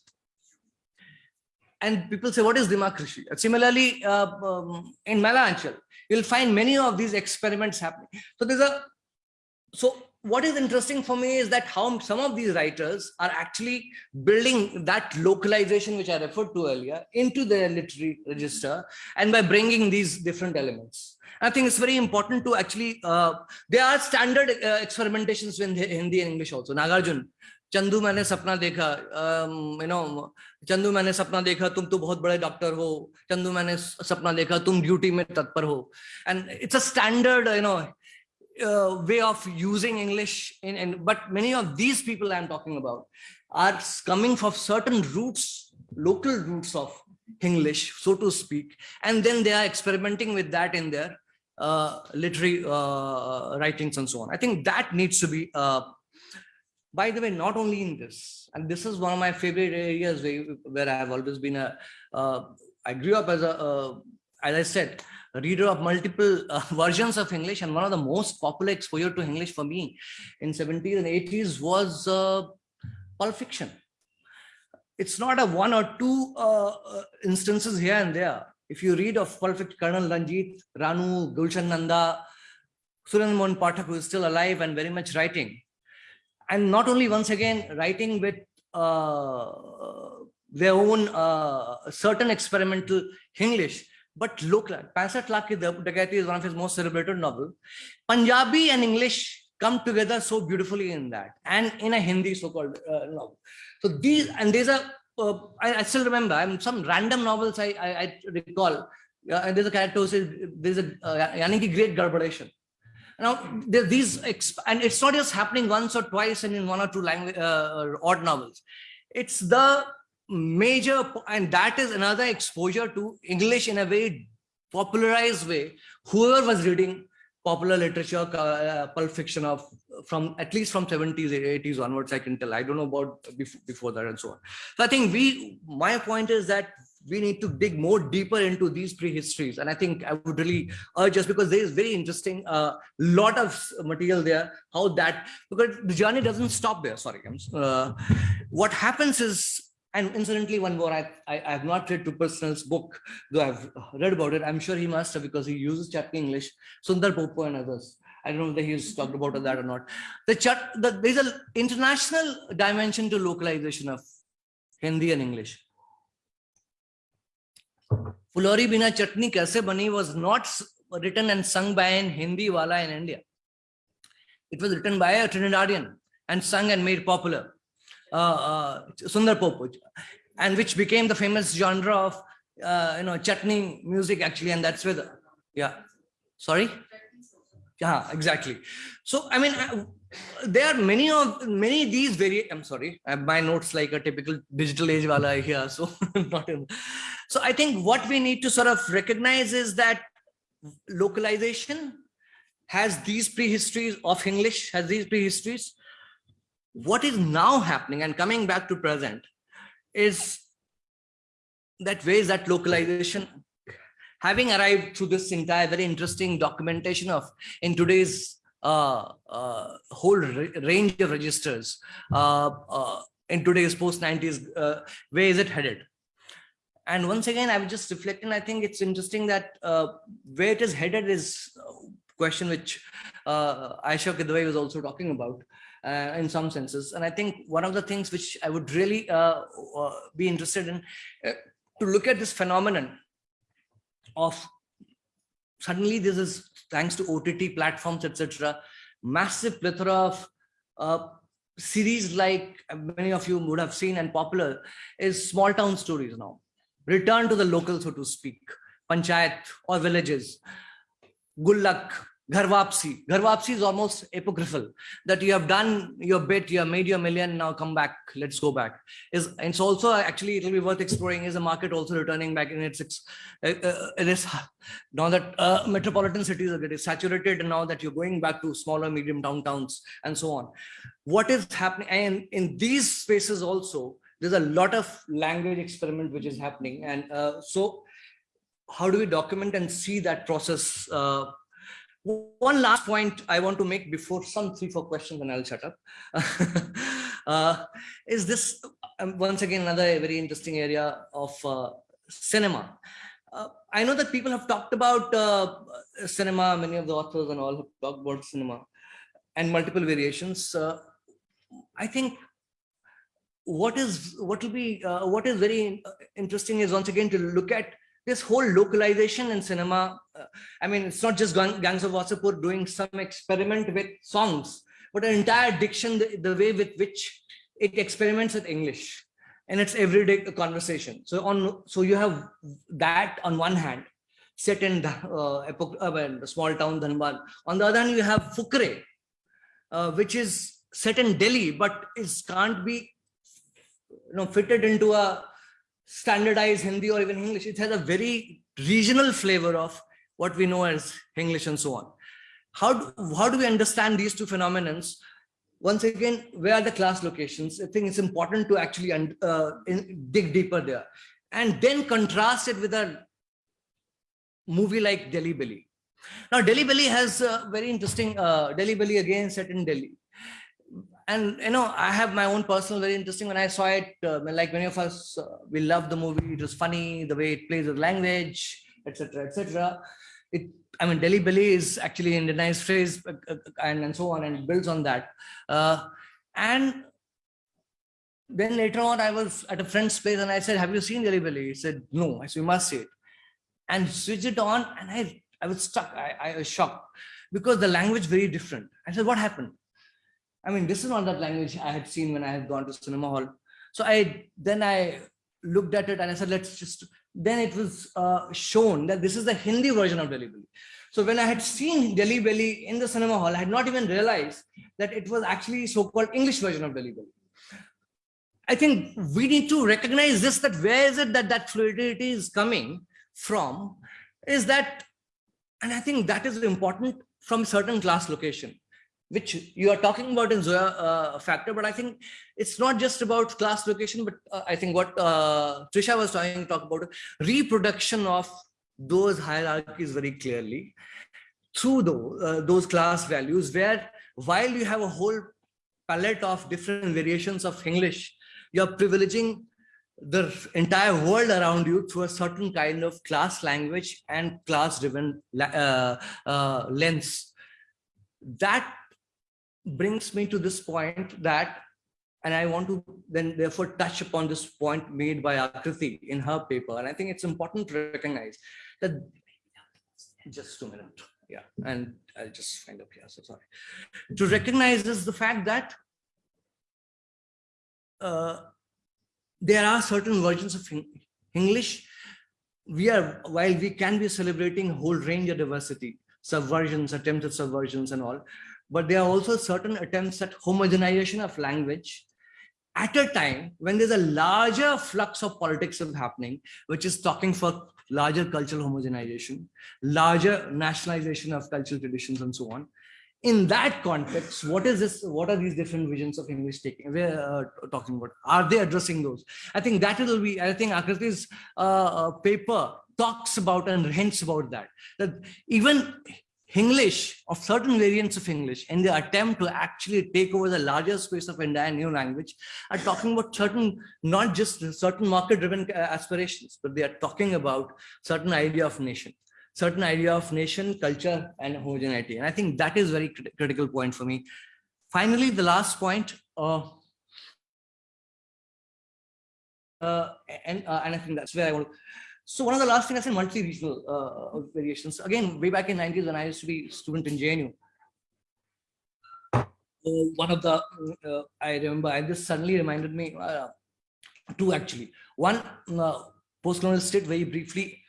and people say, what is democracy? Similarly, uh, um, in Maila Anchal, you'll find many of these experiments happening. So there's a, so what is interesting for me is that how some of these writers are actually building that localization, which I referred to earlier, into their literary register, and by bringing these different elements. I think it's very important to actually, uh, there are standard uh, experimentations in Hindi and English also. Nagarjun, Chandu मैंने सपना देखा you know Chandu मैंने सपना देखा तुम तो बहुत बड़े डॉक्टर हो चंदू मैंने सपना देखा तुम ड्यूटी में तत्पर हो and it's a standard you know way of using english in and but many of these people i'm talking about are coming from certain roots local roots of english so to speak and then they are experimenting with that in their uh, literary uh, writings and so on i think that needs to be uh, by the way, not only in this, and this is one of my favorite areas where, where I have always been a. Uh, I grew up as a, uh, as I said, a reader of multiple uh, <laughs> versions of English, and one of the most popular exposure to English for me in 70s and 80s was uh, Pulp Fiction. It's not a one or two uh, uh, instances here and there. If you read of Pulp Fiction, Colonel Ranjit, Ranu, Gulshan Nanda, Suren Mohan Pathak, who is still alive and very much writing, and not only once again writing with uh, their own uh, certain experimental English, but local. Pansat Lakh Ki Dagaiti is one of his most celebrated novel. Punjabi and English come together so beautifully in that, and in a Hindi so-called uh, novel. So these and there's a uh, I, I still remember. I'm some random novels I I, I recall. Uh, and there's a character who says there's a uh, yani ki great garbadation. Now these and it's not just happening once or twice and in one or two language uh, odd novels. It's the major and that is another exposure to English in a very popularized way. Whoever was reading popular literature, uh, pulp fiction of from at least from 70s, 80s onwards, I can tell. I don't know about before, before that and so on. So I think we, my point is that we need to dig more deeper into these prehistories. And I think I would really urge us because there is very interesting, uh, lot of material there, how that, because the journey doesn't stop there. Sorry. Uh, what happens is, and incidentally, one more, I, I, I have not read Tuperson's book, though I've read about it. I'm sure he must have because he uses Chatni English, Sundar Popo and others. I don't know whether he's talked about that or not. The chat, the, there's an international dimension to localization of Hindi and English. Fulori Bina Chutney Kaise Bani was not written and sung by an Hindi wala in India. It was written by a Trinidadian and sung and made popular, uh, uh, Sundar Popo, and which became the famous genre of, uh, you know, chutney music actually, and that's where the, yeah, sorry? Yeah, exactly. So, I mean, uh, there are many of many these very i'm sorry uh, my notes like a typical digital age wala here so <laughs> not in. So i think what we need to sort of recognize is that localization has these prehistories of english has these prehistories. What is now happening and coming back to present is that ways that localization having arrived through this entire very interesting documentation of in today's uh, uh, whole ra- range of registers uh, uh, in today's post 90s uh, where is it headed? And once again i was just reflecting i think it's interesting that where it is headed is question which uh, ayesha kidwai was also talking about uh, in some senses. And i think one of the things which i would really uh, be interested in to look at this phenomenon of suddenly this is thanks to OTT platforms, etc., massive plethora of uh, series like many of you would have seen and popular is small town stories now. Return to the local, so to speak, panchayat or villages. Gharwapsi. Gharwapsi is almost apocryphal that you have done your bit, you have made your million, now come back, let's go back. Is it's also actually it'll be worth exploring. Is the market also returning back in its uh, uh, it is now that uh, metropolitan cities are getting saturated and now that you're going back to smaller medium downtowns and so on what is happening and in these spaces also there's a lot of language experiment which is happening and uh, so how do we document and see that process uh, one last point I want to make before some three, four questions and I'll shut up. <laughs> uh, is this, um, once again, another very interesting area of uh, cinema. Uh, I know that people have talked about uh, cinema, many of the authors and all have talked about cinema and multiple variations. Uh, I think what is what will be uh, what is very interesting is once again to look at this whole localization in cinema. Uh, I mean, it's not just Gangs of Wasseypur doing some experiment with songs, but an entire diction, the, the way with which it experiments with English in its everyday conversation. So on, so you have that on one hand, set in the, uh, epoch, uh, the small town Dhanbad. On the other hand, you have Fukrey, uh, which is set in Delhi, but is can't be, you know, fitted into a standardized Hindi or even English. It has a very regional flavor of what we know as English and so on. How do, how do we understand these two phenomenons? Once again, where are the class locations? I think it's important to actually uh, in, dig deeper there and then contrast it with a movie like Delhi Belly. Now, Delhi Belly has a very interesting, uh, Delhi Belly again set in Delhi and you know i have my own personal very interesting when i saw it uh, like many of us uh, we loved the movie it was funny the way it plays with language etc etc it i mean delhi belly is actually an indianized phrase uh, uh, and, and so on and builds on that uh, And then later on, I was at a friend's place and I said, have you seen Delhi Belly? He said, no. I said, you must see it. And switched it on and I, I was stuck. I, I was shocked because the language very different. I said, what happened? I mean, this is not that language I had seen when I had gone to cinema hall. So I then I looked at it and I said, let's just, then it was uh, shown that this is the Hindi version of Delhi Belly. So when I had seen Delhi Belly in the cinema hall, I had not even realized that it was actually so-called English version of Delhi Belly. I think we need to recognize this, that where is it that that fluidity is coming from, is that, and I think that is important from certain class location which you are talking about in Zoya uh, factor, but I think it's not just about class location, but uh, I think what uh, Trisha was trying to talk about, reproduction of those hierarchies very clearly through those, uh, those class values, where while you have a whole palette of different variations of English, you're privileging the entire world around you through a certain kind of class language and class driven uh, uh, lens. That brings me to this point that, and I want to then therefore touch upon this point made by Akriti in her paper. And I think it's important to recognize that, just a minute, yeah, and I'll just find up here, so sorry. To recognize is the fact that uh, there are certain versions of English. We are, while we can be celebrating a whole range of diversity, subversions, attempted subversions and all, but there are also certain attempts at homogenization of language at a time when there's a larger flux of politics is happening, which is talking for larger cultural homogenization, larger nationalization of cultural traditions and so on. In that context, what is this? What are these different visions of English taking? We're uh, talking about. Are they addressing those? I think that will be. I think Akriti's uh, uh, paper talks about and hints about that. That even English of certain variants of English in the attempt to actually take over the larger space of entire new language are talking about certain, not just certain market driven uh, aspirations, but they are talking about certain idea of nation, certain idea of nation, culture and homogeneity. And I think that is very crit critical point for me. Finally, the last point, uh, uh, and, uh, and I think that's where I want to, so one of the last things I said, multi-regional uh, variations. Again, way back in 90s when I used to be student in JNU, one of the, uh, I remember, I just suddenly reminded me, uh, two actually. One, uh, post-colonial state, very briefly,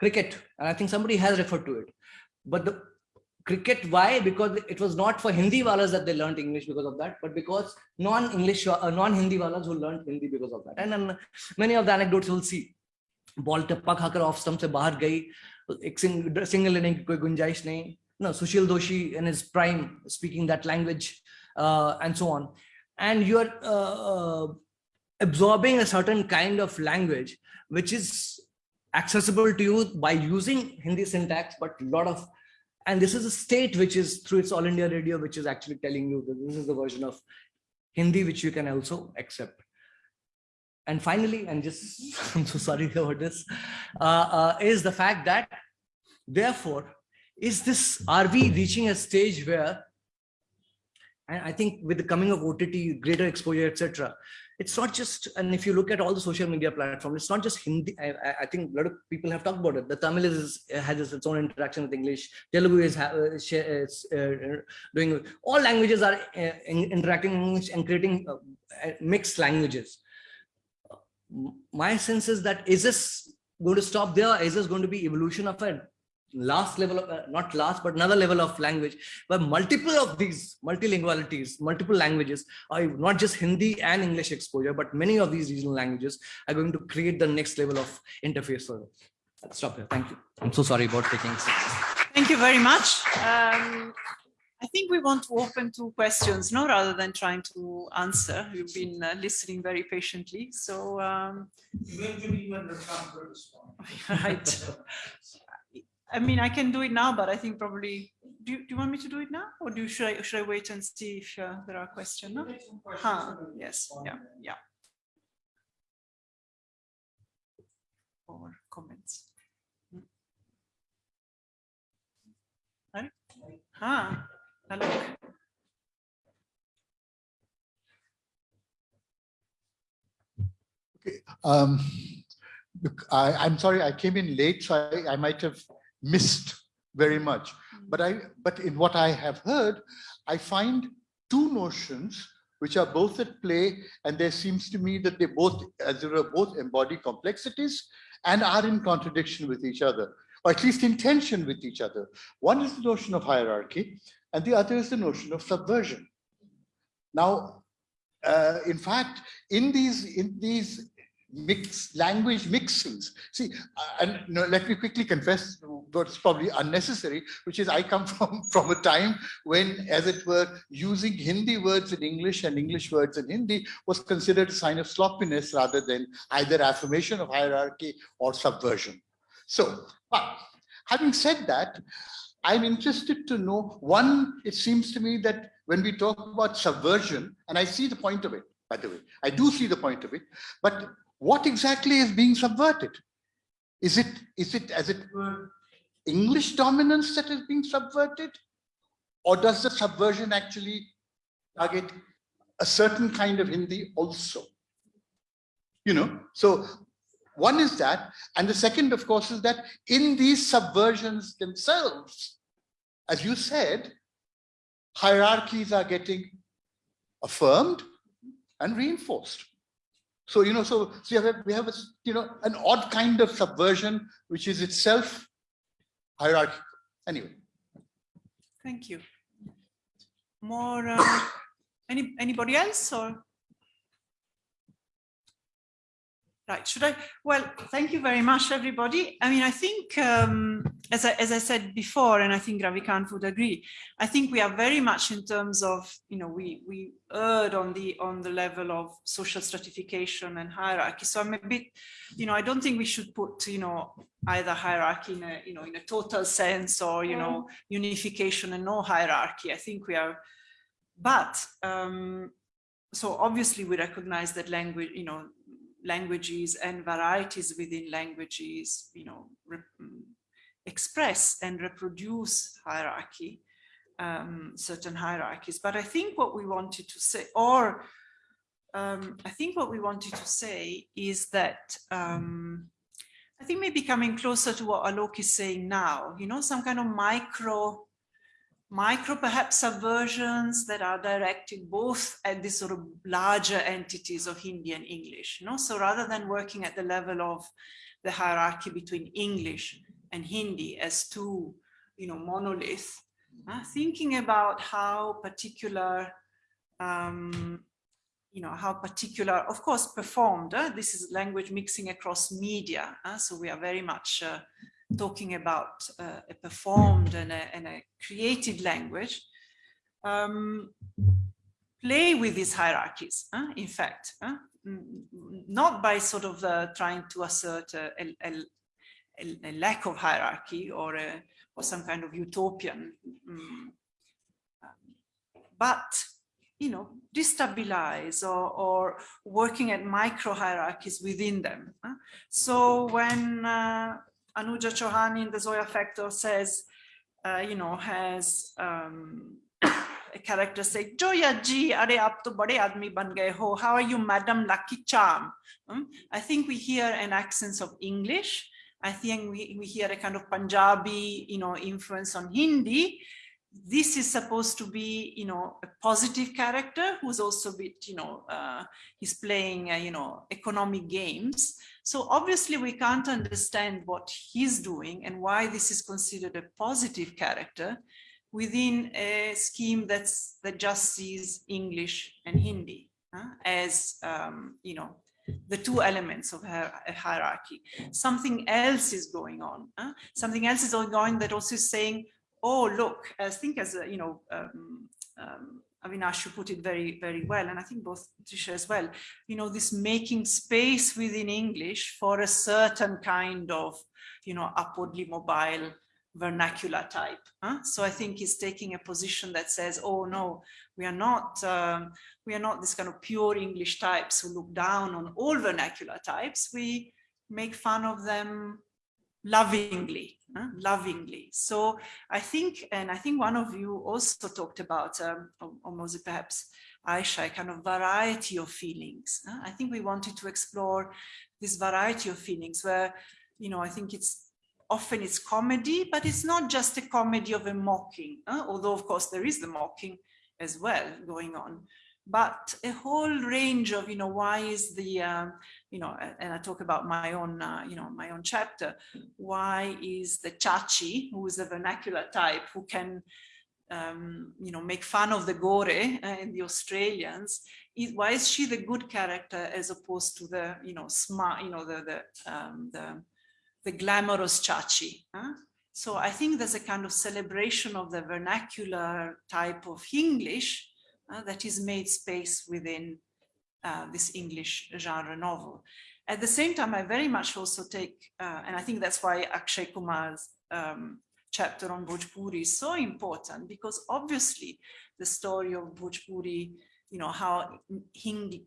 cricket. And I think somebody has referred to it. But the cricket, why? Because it was not for Hindi walas that they learned English because of that, but because non-English, uh, non-Hindi walas who learned Hindi because of that. And then many of the anecdotes you'll see ball टप्पा खाकर off stump से बाहर गई एक सिंग, single लेने की कोई गुंजाइश नहीं no sushil doshi in his prime speaking that language uh, and so on and you're uh, uh, absorbing a certain kind of language which is accessible to you by using hindi syntax but a lot of and this is a state which is through its all india radio which is actually telling you that this is the version of hindi which you can also accept and finally, and just <laughs> I'm so sorry about this, uh, uh, is the fact that therefore, is this, are we reaching a stage where, and I think with the coming of OTT, greater exposure, etc., it's not just, and if you look at all the social media platforms, it's not just Hindi. I, I think a lot of people have talked about it. The Tamil is, has its own interaction with English. Telugu is, is uh, doing, all languages are uh, interacting and creating uh, mixed languages my sense is that is this going to stop there? Is this going to be evolution of a last level of, uh, not last, but another level of language, but multiple of these multilingualities, multiple languages, are not just Hindi and English exposure, but many of these regional languages are going to create the next level of interface for it. I'll stop here. Thank you. I'm so sorry about taking this. Thank you very much. Um, I think we want to open to questions, no, rather than trying to answer. You've been uh, listening very patiently, so. Um, <laughs> right. I mean, I can do it now, but I think probably. Do you, do you want me to do it now, or do you, should I should I wait and see if uh, there are questions? No? Huh, yes. Yeah. Yeah. Or comments. Huh? Okay. Um, look, I, am sorry, I came in late, so I, I might have missed very much. But I, but in what I have heard, I find two notions which are both at play, and there seems to me that they both, as they were, both embody complexities and are in contradiction with each other or at least in tension with each other. One is the notion of hierarchy, and the other is the notion of subversion. Now, uh, in fact, in these in these mix language mixings, see, uh, and let me quickly confess what's probably unnecessary, which is I come <laughs> from from a time when, as it were, using Hindi words in English and English words in Hindi was considered a sign of sloppiness rather than either affirmation of hierarchy or subversion. So, having said that, I'm interested to know, one, it seems to me that when we talk about subversion, and I see the point of it, by the way, I do see the point of it, but what exactly is being subverted? Is it, is it as it were English dominance that is being subverted? Or does the subversion actually target a certain kind of Hindi also? You know, so one is that, and the second, of course, is that in these subversions themselves, as you said, hierarchies are getting affirmed and reinforced. So, you know, so, so you have, we have, a, you know, an odd kind of subversion, which is itself hierarchical. Anyway. Thank you. More, uh, <coughs> any, anybody else or? Right, should I? Well, thank you very much, everybody. I mean, I think, um, as, I, as I said before, and I think Ravikant would agree, I think we are very much in terms of, you know, we, we erred on the, on the level of social stratification and hierarchy. So I'm a bit, you know, I don't think we should put, you know, either hierarchy in a, you know, in a total sense or, you know, unification and no hierarchy. I think we are, but, um, so obviously we recognize that language, you know, languages and varieties within languages, you know, express and reproduce hierarchy, um, certain hierarchies. But I think what we wanted to say, or um, I think what we wanted to say is that um, I think maybe coming closer to what Alok is saying now, you know, some kind of micro micro perhaps subversions that are directed both at these sort of larger entities of Hindi and English. You know? So rather than working at the level of the hierarchy between English and Hindi as two, you know, monoliths, uh, thinking about how particular, um, you know, how particular, of course, performed. Uh, this is language mixing across media. Uh, so we are very much uh, talking about uh, a performed and a, and a created language, um, play with these hierarchies, uh, in fact, uh, not by sort of uh, trying to assert a, a, a, lack of hierarchy or, a, or some kind of utopian, um, but you know, destabilize or, or working at micro hierarchies within them. So when uh, Anuja Chauhan in the Zoya Factor says, uh, you know, has um, <coughs> a character say, Joya ji, are aap to bade aadmi ban gaye ho. How are you, Madam Lucky Charm? Um, I think we hear an accent of English. I think we, we hear a kind of Punjabi, you know, influence on Hindi. This is supposed to be, you know, a positive character who's also bit, you know, uh, he's playing, uh, you know, economic games. So obviously we can't understand what he's doing and why this is considered a positive character within a scheme that's that just sees English and Hindi uh, as, um, you know, the two elements of a hierarchy. Something else is going on. Uh, something else is going on that also is saying, oh, look, I think as, you know, um, um, Avinash, you put it very, very well, and I think both Trisha as well, you know, this making space within English for a certain kind of, you know, upwardly mobile vernacular type. Huh? So I think he's taking a position that says, oh no, we are not, um, we are not this kind of pure English types who look down on all vernacular types. We make fun of them lovingly, uh, lovingly. So I think, and I think one of you also talked about, um, or, or perhaps, Ayesha, a kind of variety of feelings. uh. I think we wanted to explore this variety of feelings where, you know, I think it's often it's comedy, but it's not just a comedy of a mocking, uh, although of course there is the mocking as well going on, but a whole range of, you know, why is the, um, you know, and I talk about my own, uh, you know, my own chapter, why is the Chachi, who is a vernacular type, who can, um, you know, make fun of the Gore uh, and the Australians, is, why is she the good character as opposed to the, you know, smart, you know, the, the, um, the, the glamorous Chachi. huh? So I think there's a kind of celebration of the vernacular type of English uh, that is made space within uh, this English genre novel. At the same time, I very much also take, uh, and I think that's why Akshay Kumar's um, chapter on Bhojpuri is so important because obviously the story of Bhojpuri, you know, how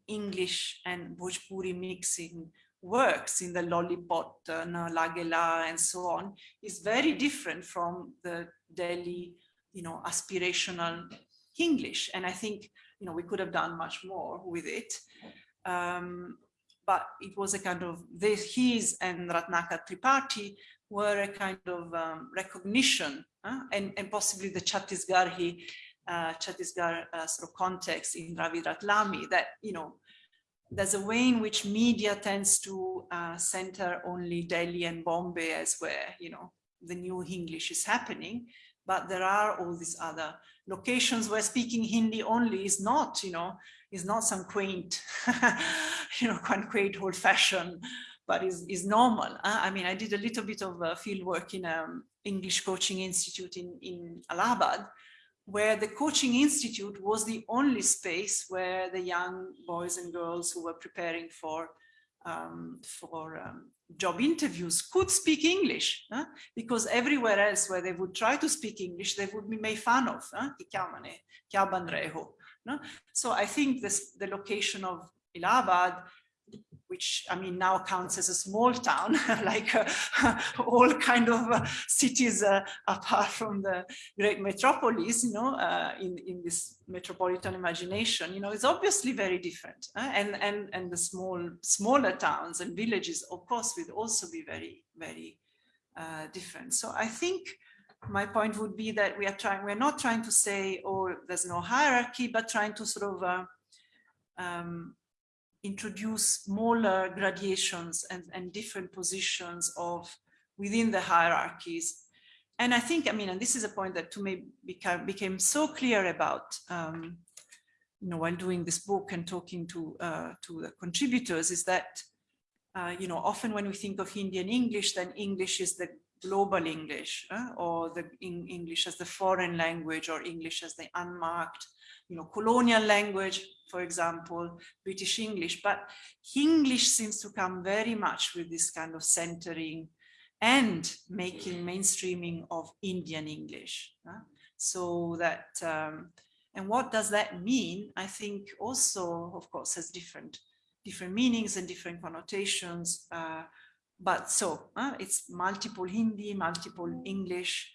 English and Bhojpuri mixing works in the lollipop, uh, Lagela and so on is very different from the Delhi, you know, aspirational English. And I think, you know, we could have done much more with it. Um, but it was a kind of, this, his and Ratnakar Tripathi were a kind of um, recognition uh, and, and possibly the Chhattisgarhi, uh, Chhattisgarh uh, sort of context in Ravi Ratlami that, you know, there's a way in which media tends to uh, center only Delhi and Bombay as where, you know, the new English is happening, but there are all these other locations where speaking Hindi only is not, you know, is not some quaint, <laughs> you know, quite quaint old fashioned, but is, is normal. Uh, I mean, I did a little bit of uh, field work in an English coaching institute in, in Allahabad, where the coaching institute was the only space where the young boys and girls who were preparing for um, for um, job interviews could speak English, huh? because everywhere else where they would try to speak English, they would be made fun of. Huh? No? So I think this the location of Allahabad which I mean now counts as a small town, <laughs> like uh, <laughs> all kind of uh, cities uh, apart from the great metropolis, you know, uh, in, in this metropolitan imagination, you know, it's obviously very different. uh, and, and, and the small, smaller towns and villages, of course, would also be very, very uh, different. So I think my point would be that we are trying, we're not trying to say, oh, there's no hierarchy, but trying to sort of um, introduce smaller gradations and, and different positions of within the hierarchies. And I think, I mean, and this is a point that to me became, became so clear about, um, you know, while doing this book and talking to, uh, to the contributors is that, uh, you know, often when we think of Indian English, then English is the global English uh, or the in English as the foreign language or English as the unmarked, you know, colonial language, for example, British English, but English seems to come very much with this kind of centering and making mainstreaming of Indian English. So that, um, and what does that mean? I think also, of course, has different, different meanings and different connotations. Uh, but so uh, it's multiple Hindi, multiple English.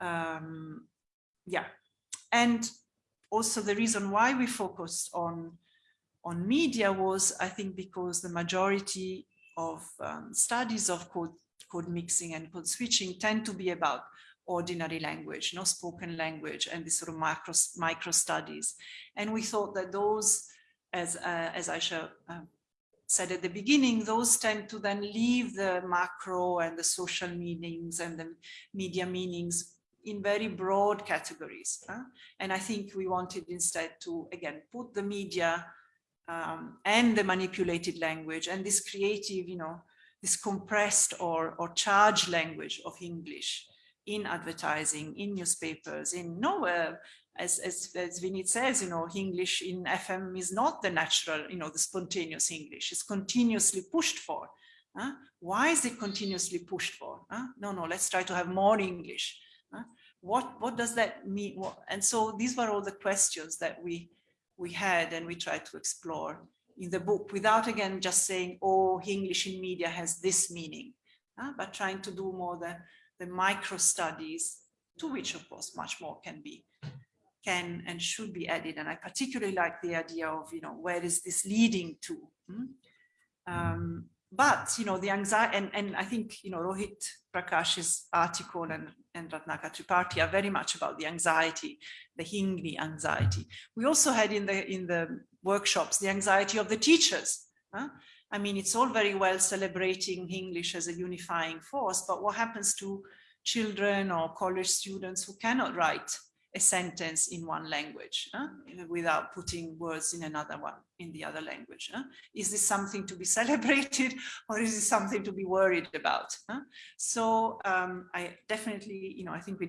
Um, yeah. And also the reason why we focused on, on media was, I think, because the majority of um, studies of code, code mixing and code switching tend to be about ordinary language, no spoken language, and these sort of micro, micro studies. And we thought that those, as, uh, as Ayesha uh, said at the beginning, those tend to then leave the macro and the social meanings and the media meanings in very broad categories. huh? And I think we wanted instead to, again, put the media um, and the manipulated language and this creative, you know, this compressed or, or charged language of English in advertising, in newspapers, in nowhere, as, as, as Vinit says, you know, English in FM is not the natural, you know, the spontaneous English. It's continuously pushed for. huh? Why is it continuously pushed for? huh? No, no, let's try to have more English. What, what does that mean? And so these were all the questions that we, we had and we tried to explore in the book without again just saying, oh, English in media has this meaning. uh, but trying to do more the, the micro studies, to which of course much more can be can and should be added. And I particularly like the idea of, you know, where is this leading to? hmm? Um, but, you know, the anxiety, and, and I think, you know, Rohit Prakash's article and, and Ratnakar Tripathi are very much about the anxiety, the Hindi anxiety. We also had in the, in the workshops, the anxiety of the teachers. huh? I mean, it's all very well celebrating English as a unifying force, but what happens to children or college students who cannot write a sentence in one language without putting words in another one in the other language. Is this something to be <laughs> celebrated or is it something to be worried about? So um, I definitely, you know, I think we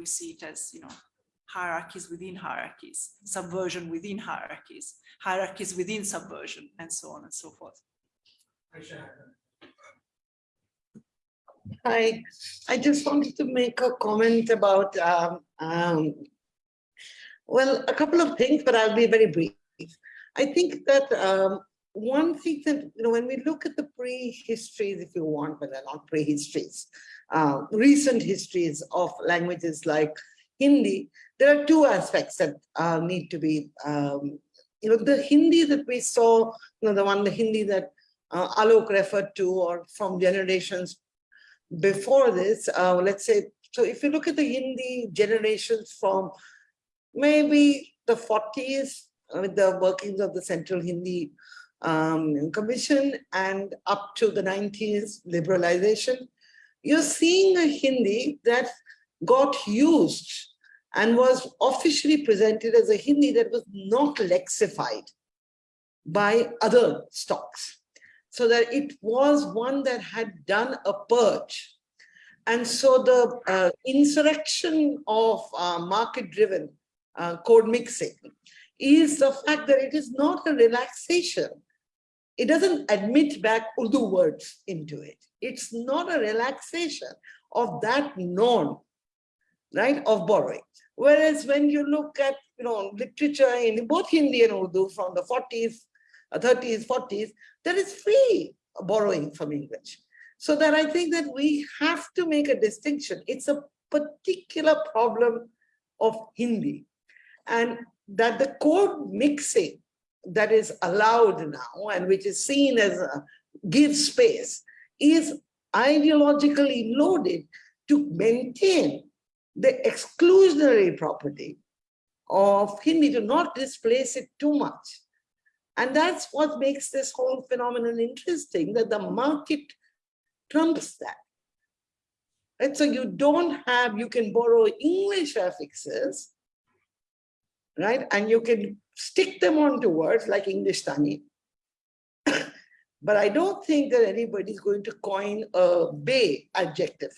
we see it as, you know, hierarchies within hierarchies, subversion within hierarchies, hierarchies within subversion, and so on and so forth. Hi, I just wanted to make a comment about, um, um, well, a couple of things, but I'll be very brief. I think that um, one thing that, you know, when we look at the pre-histories, if you want, but they're not pre-histories, uh, recent histories of languages like Hindi, there are two aspects that uh, need to be, um, you know, the Hindi that we saw, you know, the one, the Hindi that uh, Alok referred to or from generations before this, uh, let's say, so if you look at the Hindi generations from maybe the 40s uh, with the workings of the Central Hindi um, Commission and up to the 90s liberalization, you're seeing a Hindi that got used and was officially presented as a Hindi that was not lexified by other stocks. So that it was one that had done a purge. And so the uh, insurrection of uh, market-driven uh, code mixing is the fact that it is not a relaxation. It doesn't admit back Urdu words into it. It's not a relaxation of that norm, right, of borrowing. Whereas when you look at, you know, literature in both Hindi and Urdu from the 40s, uh, 30s, 40s, there is free borrowing from English. So that I think that we have to make a distinction. It's a particular problem of Hindi. And that the code mixing that is allowed now and which is seen as a give space is ideologically loaded to maintain the exclusionary property of Hindi to not displace it too much. And that's what makes this whole phenomenon interesting, that the market trumps that. And so you don't have, you can borrow English affixes, right? And you can stick them onto words like Englishtani. <coughs> but I don't think that anybody's going to coin a bay adjective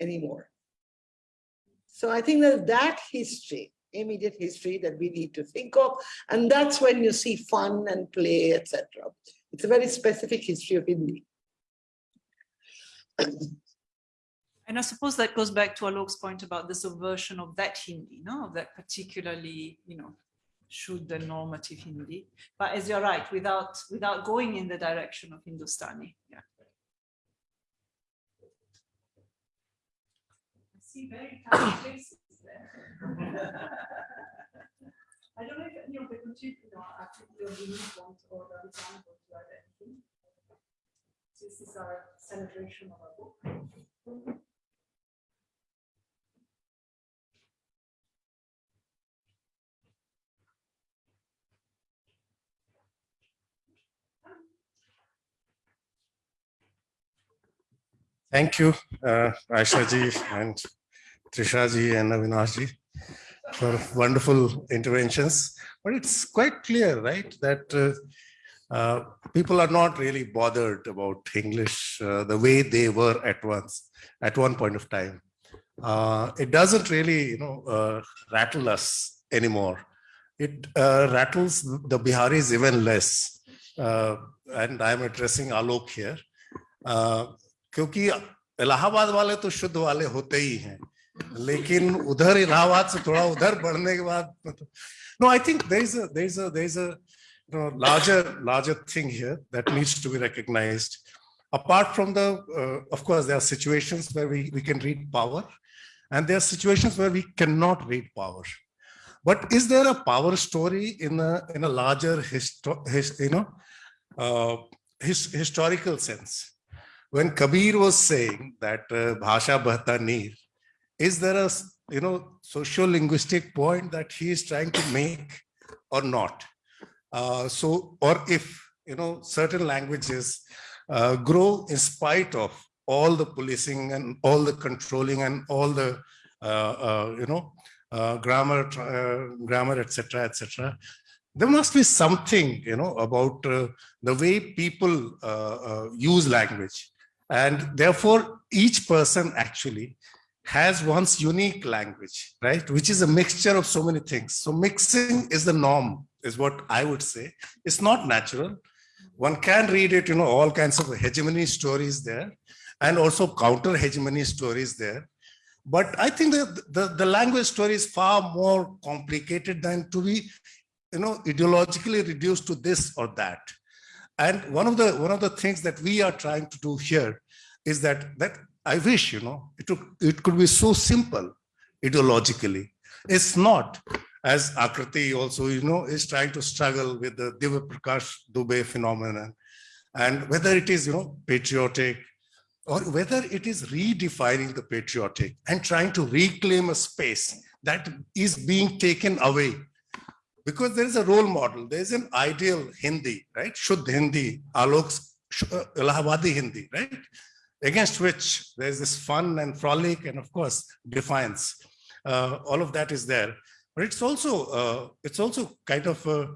anymore. So I think that that history, immediate history that we need to think of, and that's when you see fun and play, etc. It's a very specific history of Hindi. And I suppose that goes back to Alok's point about the subversion of that Hindi, no, of that particularly, you know, should the normative Hindi. But as you're right, without without going in the direction of Hindustani. Yeah. See very tiny faces there. <laughs> I don't know if any of the contributors, know, actually want or the to add anything. This is our celebration of our book. Thank you, uh, Ayesha ji and Trisha ji and Avinash ji for wonderful interventions. But it's quite clear, right, that uh, uh, people are not really bothered about English uh, the way they were at once, at one point of time. Uh, it doesn't really, you know, uh, rattle us anymore. It uh, rattles the Biharis even less. Uh, and I'm addressing Alok here. Uh, क्योंकि इलाहाबाद वाले तो शुद्ध वाले होते ही हैं लेकिन उधर इलाहाबाद से थोड़ा उधर बढ़ने के बाद no I think there is a there is a there is a you know, larger larger thing here that needs to be recognized apart from the uh, of course there are situations where we, we can read power and there are situations where we cannot read power but is there a power story in a in a larger histo- his, you know uh, his, historical sense when kabir was saying that uh, bhasha bahta neer is there a you know social linguistic point that he is trying to make or not uh, so, or if, you know, certain languages uh, grow in spite of all the policing and all the controlling and all the, uh, uh, you know, uh, grammar, uh, grammar, etc., etc. There must be something, you know, about the way people use language. And therefore, each person actually has one's unique language, right? Which is a mixture of so many things. So mixing is the norm, is what I would say. It's not natural. One can read it, you know, all kinds of hegemony stories there, and also counter hegemony stories there. But I think that the, the language story is far more complicated than to be, you know, ideologically reduced to this or that. And one of the one of the things that we are trying to do here is that that I wish, you know, it, it could be so simple ideologically. It's not, as Akriti also, you know, is trying to struggle with the Divya Prakash Dubey phenomenon. And whether it is, you know, patriotic or whether it is redefining the patriotic and trying to reclaim a space that is being taken away. Because there is a role model, there is an ideal Hindi, right? Shuddh Hindi, Alok's uh, Allahabadi Hindi, right? Against which there's this fun and frolic and of course defiance. Uh, all of that is there, but it's also uh, it's also kind of a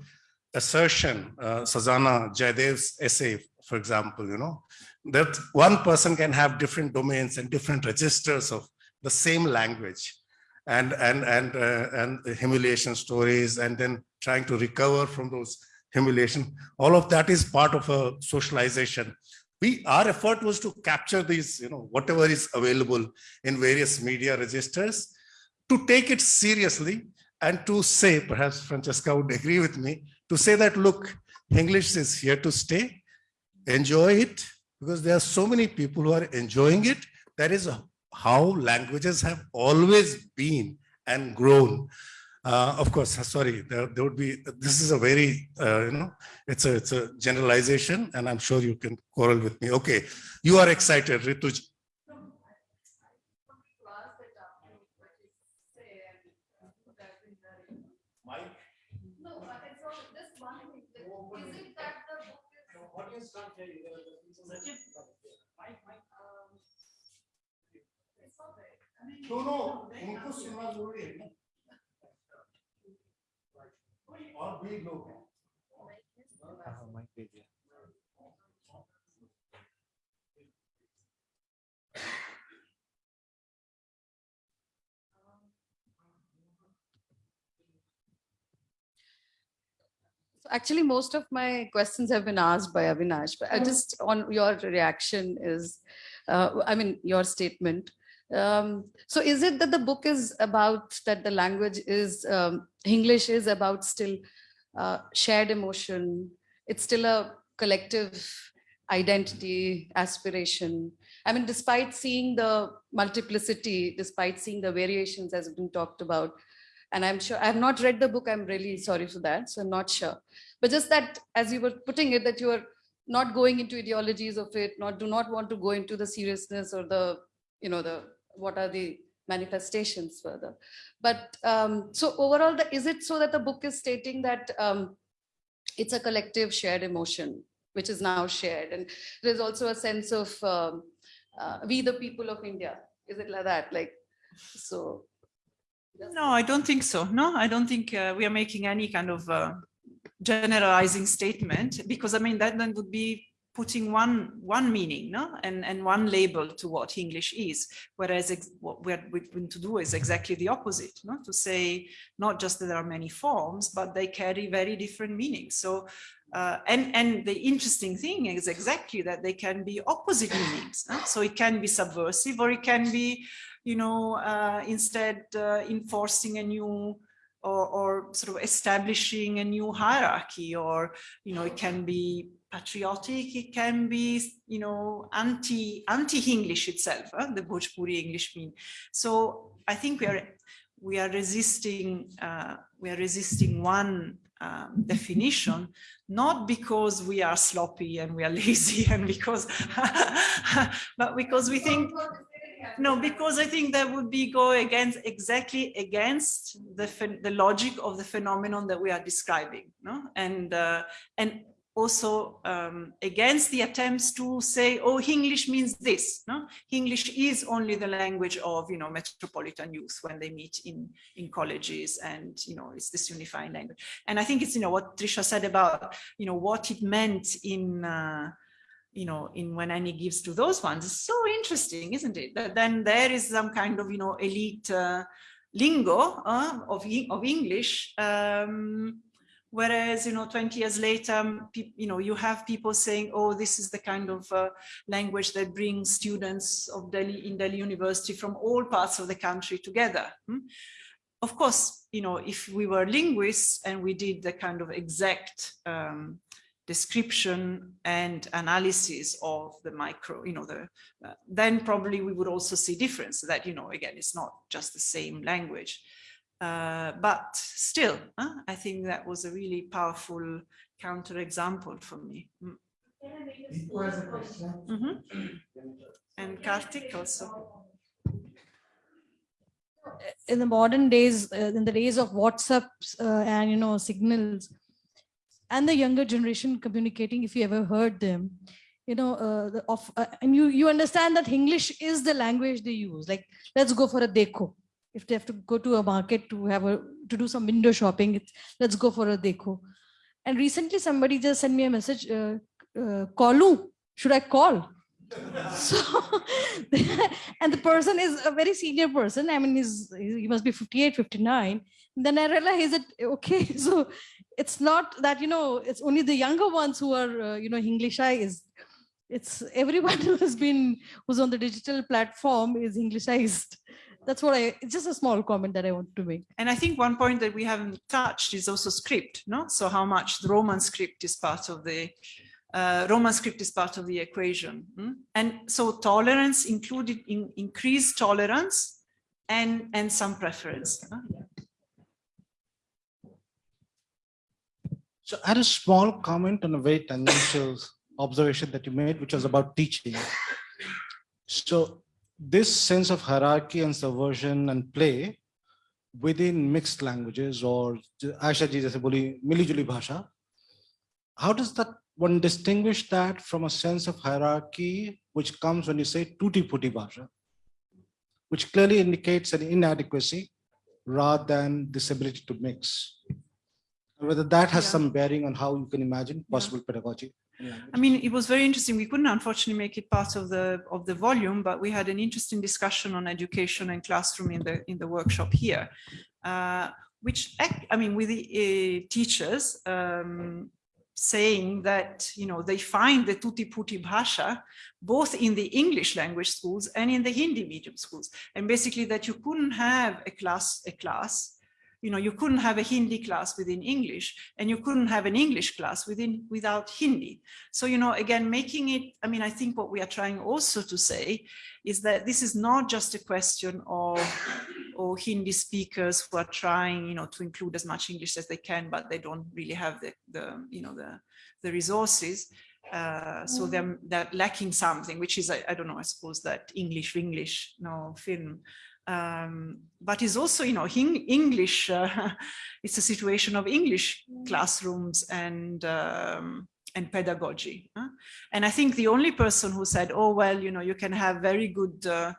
assertion. Uh, Sazana Jaydev's essay, for example, you know that one person can have different domains and different registers of the same language, and and and uh, and humiliation stories, and then trying to recover from those humiliation. All of that is part of a socialization we our effort was to capture these you know whatever is available in various media registers to take it seriously and to say perhaps francesca would agree with me to say that look english is here to stay. Enjoy it because there are so many people who are enjoying it. That is how languages have always been and grown uh, of course, sorry, there, there would be, this is a very, uh, you know, it's a, it's a generalization and I'm sure you can quarrel with me. Okay, you are excited, Rituj. No, no, उनको सुनना जरूरी है और भी लोग हैं So Actually, most of my questions have been asked by Avinash, but I just on your reaction is, uh, I mean, your statement. um, so is it that the book is about that the language is um, English is about still uh, shared emotion? It's still a collective identity, aspiration. I mean, despite seeing the multiplicity, despite seeing the variations as been talked about, and I'm sure I have not read the book. I'm really sorry for that. So I'm not sure. But just that, as you were putting it, that you are not going into ideologies of it, not do not want to go into the seriousness or the, you know, the what are the manifestations further. But um, so overall, the, is it so that the book is stating that um, it's a collective shared emotion, which is now shared, and there's also a sense of um, uh, we the people of India. Is it like that? Like so. No, I don't think so. No, I don't think uh, we are making any kind of uh, generalizing statement because I mean that then would be putting one one meaning no and and one label to what english is whereas what we're going to do is exactly the opposite no to say not just that there are many forms but they carry very different meanings so uh, and, and the interesting thing is exactly that they can be opposite meanings. huh? So it can be subversive or it can be, you know, uh, instead uh, enforcing a new or, or sort of establishing a new hierarchy or, you know, it can be patriotic, it can be, you know, anti, anti-English itself, huh? the Bhojpuri English mean. So I think we are, we are resisting, uh, we are resisting one um, definition, not because we are sloppy and we are <laughs> lazy and because, <laughs> but because we think, no, because I think that would be go against exactly against the the logic of the phenomenon that we are describing, no, and uh, and also um, against the attempts to say, oh, English means this. No, English is only the language of you know metropolitan youth when they meet in in colleges, and you know it's this unifying language. And I think it's you know what Trisha said about you know what it meant in. Uh, you know, in when Annie gives to those ones, it's so interesting, isn't it? That then there is some kind of, you know, elite uh, lingo uh, of, of English, um, whereas, you know, 20 years later, you know, you have people saying, oh, this is the kind of uh, language that brings students of Delhi in Delhi University from all parts of the country together. hmm? Of course, you know, if we were linguists and we did the kind of exact um, description and analysis of the micro, you know, the, uh, then probably we would also see difference that, you know, again, it's not just the same language. Uh, but still, huh, I think that was a really powerful counterexample for me. Mm. Mhm. And Kartik also. in the modern days, uh, in the days of WhatsApps uh, and you know signals, and the younger generation communicating, if you ever heard them, you know, uh, the, of uh, and you you understand that English is the language they use. Like, let's go for a deco. If they have to go to a market to have a to do some window shopping, let's go for a deco. And recently, somebody just sent me a message. Uh, uh, should I call? <laughs> so <laughs> and the person is a very senior person i mean he's he must be 58 59 then i realized that okay <laughs> so it's not that you know it's only the younger ones who are uh, you know englishised it's everyone who has been who's on the digital platform is englishized that's what i it's just a small comment that i want to make And I think one point that we haven't touched is also script, no? So how much the Roman script is part of the uh, Roman script is part of the equation. mm? And so tolerance included in increased tolerance and, and some preference. huh? So I had a small comment on a very tangential observation that you made, which was about teaching. So this sense of hierarchy and subversion and play within mixed languages or Ayesha ji jaise boli mili juli bhasha, how does that one distinguish that from a sense of hierarchy which comes when you say tutti putti bhasha, which clearly indicates an inadequacy rather than this ability to mix? Whether that has Yeah. some bearing on how you can imagine possible pedagogy. I mean, it was very interesting. We couldn't unfortunately make it part of the of the volume, but we had an interesting discussion on education and classroom in the in the workshop here, uh, which I mean, with the uh, teachers um, saying that you know they find the tutti putti bhasha both in the English language schools and in the Hindi medium schools, and basically that you couldn't have a class a class you know, you couldn't have a Hindi class within English and you couldn't have an English class within without Hindi. So, you know, again, making it, I mean, I think what we are trying also to say is that this is not just a question of or Hindi speakers who are trying, you know, to include as much English as they can, but they don't really have the, the you know, the, the resources. Uh, so they're, they're lacking something, which is, I, I don't know, I suppose that English, English, no film um, but it's also, you know, Eng- English, uh, <laughs> it's a situation of English classrooms and um, and pedagogy. huh? And I think the only person who said, oh, well, you know, you can have very good, uh,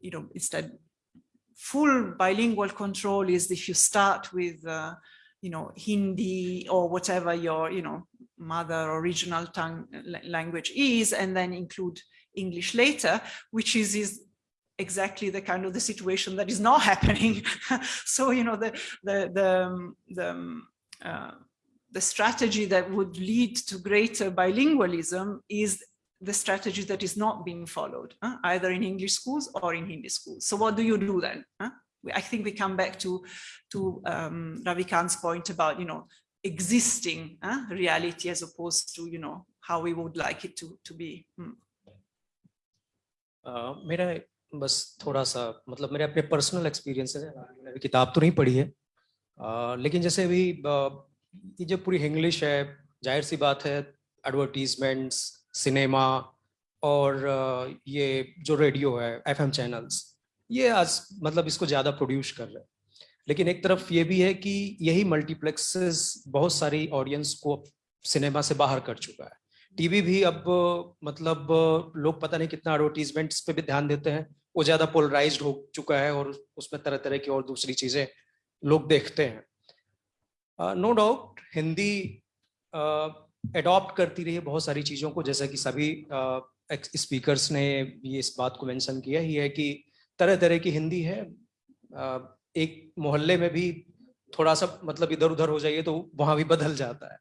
you know, instead full bilingual control is if you start with, uh, you know, Hindi or whatever your, you know, mother original tongue language is, and then include English later, which is, is exactly the kind of the situation that is not <laughs> happening. so, you know, the, the, the, um, the, um, uh, the strategy that would lead to greater bilingualism is the strategy that is not being followed, either in English schools or in Hindi schools. So what do you do then? I think we come back to, to um, Ravikant's point about, you know, existing reality as opposed to, you know, how we would like it to, to be. Hmm. Uh, may I बस थोड़ा सा मतलब मेरे अपने personal experience है मैंने अभी किताब तो नहीं पढ़ी है। अ, लेकिन जैसे अभी ये जो पूरी इंग्लिश है ज़ाहिर सी बात है एडवर्टीजमेंट्स सिनेमा और ये जो रेडियो है एफएम चैनल्स ये आज मतलब इसको ज़्यादा प्रोड्यूस कर रहे हैं। लेकिन एक तरफ़ ये भी है कि यही मल्टीप्लेक्सेस बहुत सारी ऑडियंस को सिनेमा से बाहर कर चुका है। टीवी भी अब मतलब लोग पता नहीं कितना एडवर्टीजमेंट्स पे भी ध्यान देते हैं। वो ज़्यादा पोलराइज्ड हो चुका है और उसमें तरह तरह की और दूसरी चीज़ें लोग देखते हैं। नो डाउट हिंदी एडॉप्ट करती रही है बहुत सारी चीज़ों को जैसा कि सभी स्पीकर्स ने भी इस बात को मेंशन किया ही है कि तरह तरह की हिंदी है। अ, एक मोहल्ले में भी थोड़ा सा मतलब इधर उधर हो जाइए तो वहाँ भी बदल जाता है।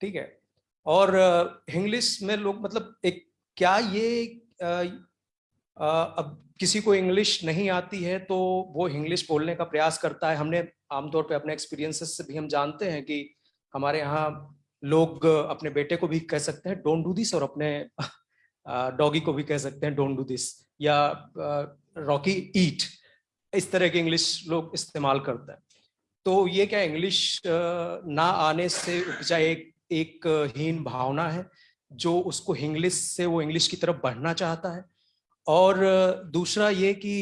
ठीक है? और इंग्लिश में लोग मतलब एक क्या ये अ, अब किसी को इंग्लिश नहीं आती है तो वो इंग्लिश बोलने का प्रयास करता है। हमने आमतौर पे अपने एक्सपीरियंसेस से भी हम जानते हैं कि हमारे यहाँ लोग अपने बेटे को भी कह सकते हैं डोंट डू दिस और अपने डॉगी को भी कह सकते हैं डोंट डू दिस या रॉकी ईट इस तरह के इंग्लिश लोग इस्तेमाल करते हैं। तो ये क्या इंग्लिश ना आने से उपजा एक एक हीन भावना है, जो उसको इंग्लिश से, वो इंग्लिश की तरफ़ बढ़ना चाहता है। और दूसरा ये कि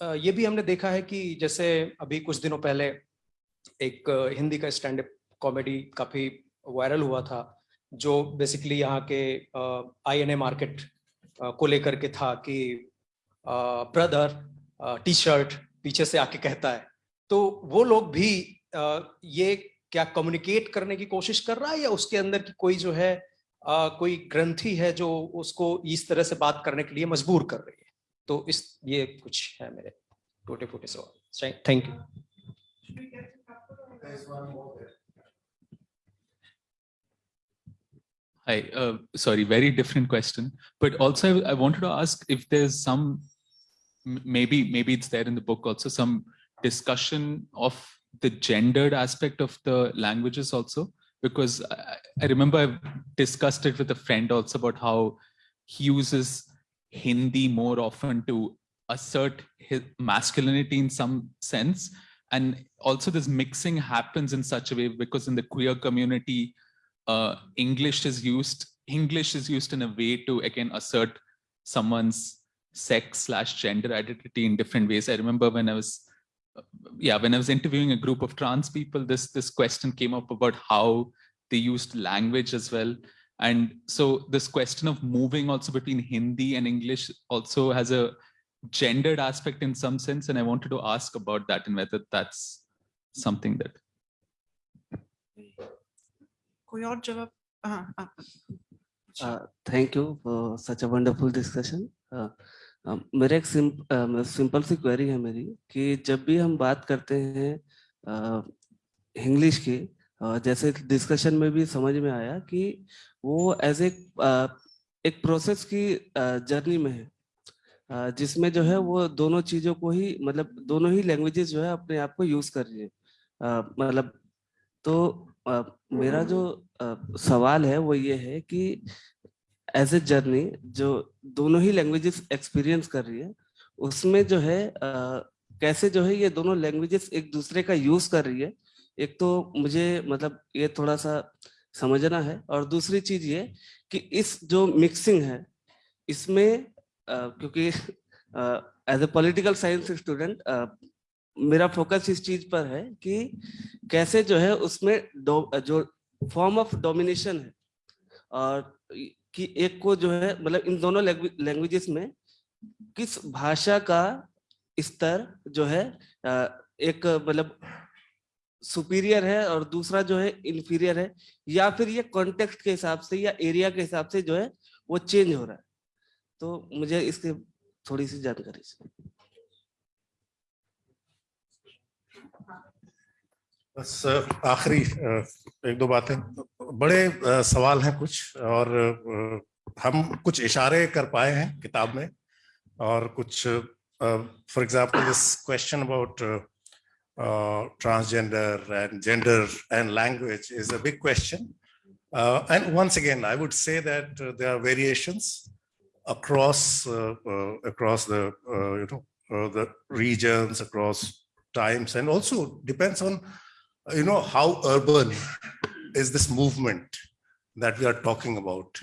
ये भी हमने देखा है कि जैसे अभी कुछ दिनों पहले एक हिंदी का स्टैंड अप कॉमेडी काफ़ी वायरल हुआ था, जो बेसिकली यहाँ के आई एन ए मार्केट को लेकर के था कि ब्रदर टी शर्ट पीछे से आके कहता है। तो वो लोग भी ये क्या कम्युनिकेट करने की कोशिश कर रहा है या उसके अंदर की कोई जो है अ, कोई ग्रंथि है जो उसको इस तरह से बात करने के लिए मजबूर कर रही है तो इस ये कुछ है मेरे टूटे फूटे सवाल thank you Hi, uh, sorry, very different question. But also, I wanted to ask if there's some, maybe maybe it's there in the book also, some discussion of the gendered aspect of the languages also, because I, I remember I've discussed it with a friend also about how he uses Hindi more often to assert his masculinity in some sense. And also this mixing happens in such a way because in the queer community, uh, English is used, English is used in a way to again assert someone's sex slash gender identity in different ways. I remember when I was, yeah, when I was interviewing a group of trans people, this this question came up about how they used language as well. And so this question of moving also between Hindi and English also has a gendered aspect in some sense. And I wanted to ask about that and whether that's something that. Uh, thank you for such a wonderful discussion. Uh, मेरा एक simple सी query है मेरी कि जब भी हम बात करते हैं इंग्लिश की जैसे डिस्कशन में भी समझ में आया कि वो एज एक एक प्रोसेस की जर्नी में है। जिसमें जो है वो दोनों चीज़ों को ही मतलब दोनों ही लैंग्वेजेस जो है अपने आप को यूज़ कर रही है। मतलब तो मेरा जो सवाल है वो ये है कि एज ए जर्नी जो दोनों ही लैंग्वेजेस एक्सपीरियंस कर रही है उसमें जो है uh, कैसे जो है ये दोनों लैंग्वेजेस एक दूसरे का यूज़ कर रही है एक तो मुझे मतलब ये थोड़ा सा समझना है और दूसरी चीज़ ये कि इस जो मिक्सिंग है इसमें uh, क्योंकि as a political science student मेरा फोकस इस चीज़ पर है कि कैसे जो है उसमें जो फॉर्म ऑफ़ डोमिनेशन है और कि एक को जो है मतलब इन दोनों लैंग्वेजेस में किस भाषा का स्तर जो है एक मतलब सुपीरियर है और दूसरा जो है इंफीरियर है, या फिर ये कॉन्टेक्स्ट के हिसाब से या एरिया के हिसाब से जो है, वो चेंज हो रहा है। तो मुझे इसके थोड़ी सी जानकारी चाहिए। बस आखिरी एक दो बातें। बड़े सवाल हैं कुछ और हम कुछ इशारे कर पाए हैं किताब में और कुछ for example this question about transgender and gender and language is a big question and once again I would say that there are variations across across the you know the regions across times and also depends on you know how urban <laughs> is this movement that we are talking about?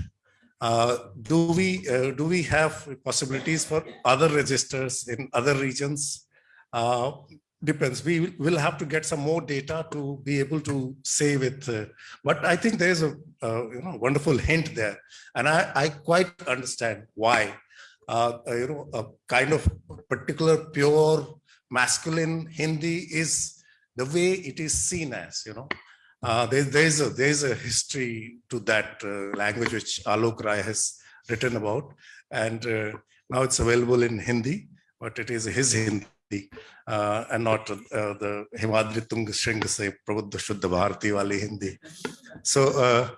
Uh, do we uh, do we have possibilities for other registers in other regions? Uh, depends. We will- have to get some more data to be able to say with uh, but i think there is a you know wonderful hint there. And i i quite understand why. Uh, you know a kind of particular pure masculine hindi is the way it is seen as you know uh, there, there's a there's a history to that uh, language which alok rai has written about and uh, now it's available in hindi but it is his hindi uh, and not uh, the Himadri Tung Shring se Shuddha Bharati wali Hindi. So uh,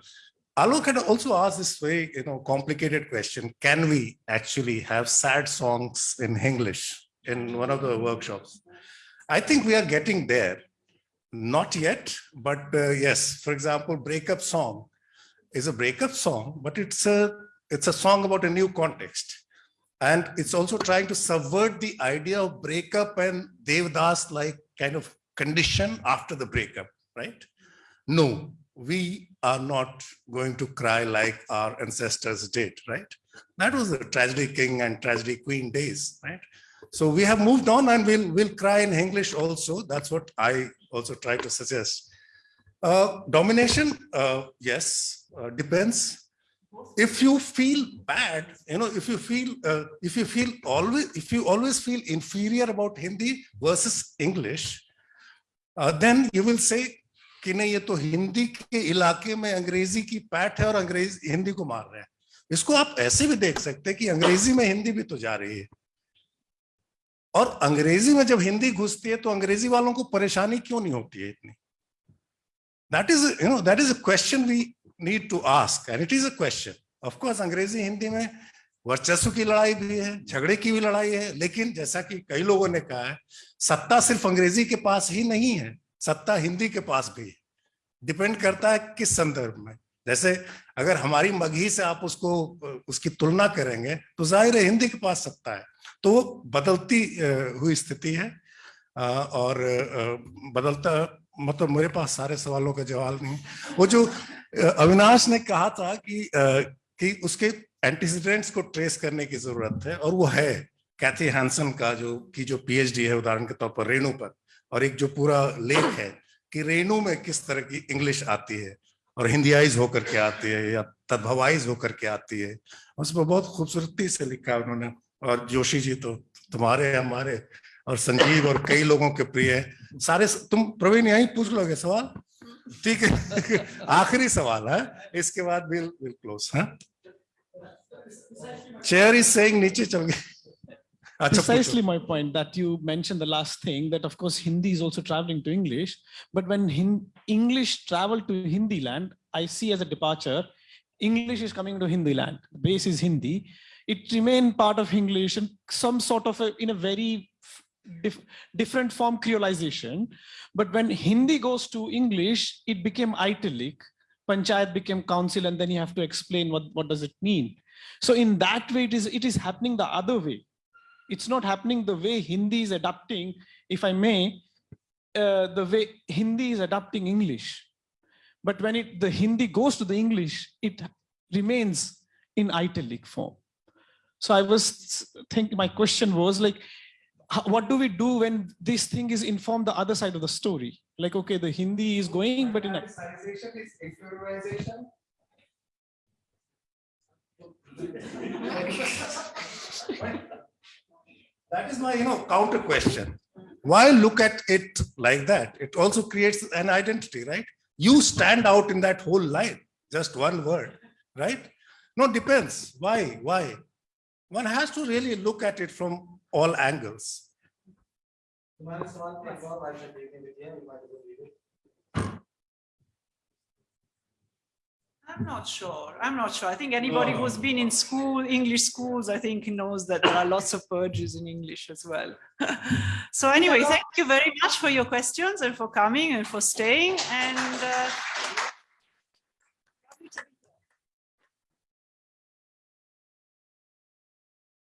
Alok had also asked this very you know complicated question: Can we actually have sad songs in English in one of the workshops? I think we are getting there. Not yet, but uh, yes. For example, breakup song is a breakup song, but it's a it's a song about a new context. And it's also trying to subvert the idea of breakup and Devdas like kind of condition after the breakup, right? No, we are not going to cry like our ancestors did, right? That was the tragedy king and tragedy queen days, right? So we have moved on and we'll, we'll cry in English also. That's what I also try to suggest. Uh, domination, uh, yes, uh, depends if you feel bad you know if you feel uh, if you feel always if you always feel inferior about hindi versus english uh, then you will say कि नहीं ये तो हिंदी के इलाके में अंग्रेज़ी की पैठ है और अंग्रेज़ हिंदी को मार रहे हैं इसको आप ऐसे भी देख सकते हैं कि अंग्रेज़ी में हिंदी भी तो जा रही है और अंग्रेज़ी में जब हिंदी घुसती है तो अंग्रेज़ी वालों को परेशानी क्यों नहीं होती है इतनी? That is you know that is a question we to ask, and it is a question. Of course, अंग्रेज़ी हिंदी में वर्चस्व की लड़ाई भी है, झगड़े की भी लड़ाई है, लेकिन जैसा कि कई लोगों ने कहा है, सत्ता सिर्फ़ अंग्रेज़ी के पास ही नहीं है, सत्ता हिंदी के पास भी है। डिपेंड करता है किस संदर्भ में। जैसे अगर हमारी मगही से आप उसको, उसकी तुलना करेंगे तो ज़ाहिर है हिंदी के पास सत्ता है। तो वो बदलती हुई स्थिति है। और बदलता मतलब मेरे पास सारे सवालों का जवाब नहीं वो जो अविनाश ने कहा था कि कि उसके एंटीसीडेंट्स को ट्रेस करने की ज़रूरत है, और वो है। कैथी हैंसन का जो, की जो पीएचडी है, उदाहरण के तौर पर रेणु पर, और एक जो पूरा लेख है कि रेणु में किस तरह की इंग्लिश आती है। और हिंदीआइज होकर के आती है या तद्भवाइज होकर के आती है। उसमें बहुत खूबसूरती से लिखा है उन्होंने, और जोशी जी तो तुम्हारे हमारे, और संजीव और कई लोगों के प्रिय है। सारे तुम प्रवीण यही पूछ लोगे सवाल? ठीक है, आखिरी सवाल, है? इसके बाद विल विल क्लोज है? चेयर इज़ सेइंग नीचे चल गए Ah, Precisely my point that you mentioned the last thing that of course Hindi is also traveling to English, but when Hin English travel to Hindi land, I see as a departure, English is coming to Hindi land. The base is Hindi. It remained part of English and some sort of a, in a very dif different form creolization. But when Hindi goes to English, it became italic. Panchayat became council, and then you have to explain what, what does it mean. So in that way, it is, it is happening the other way. It's not happening the way Hindi is adapting, if I may, uh, the way Hindi is adapting English. But when it, the Hindi goes to the English, it remains in italic form. So I was thinking, my question was like, what do we do when this thing is informed the other side of the story? Like, okay, the Hindi is going, but in a, is interiorization. <laughs> <laughs> That is my, you know, counter question. Why look at it like that? It also creates an identity, right? You stand out in that whole line, just one word, right? No, depends. Why? Why? One has to really look at it from all angles. I'm not sure. I'm not sure. I think anybody who's been in school, English schools, I think knows that there are lots of purges in English as well. <laughs> so anyway, thank you very much for your questions and for coming and for staying. And uh,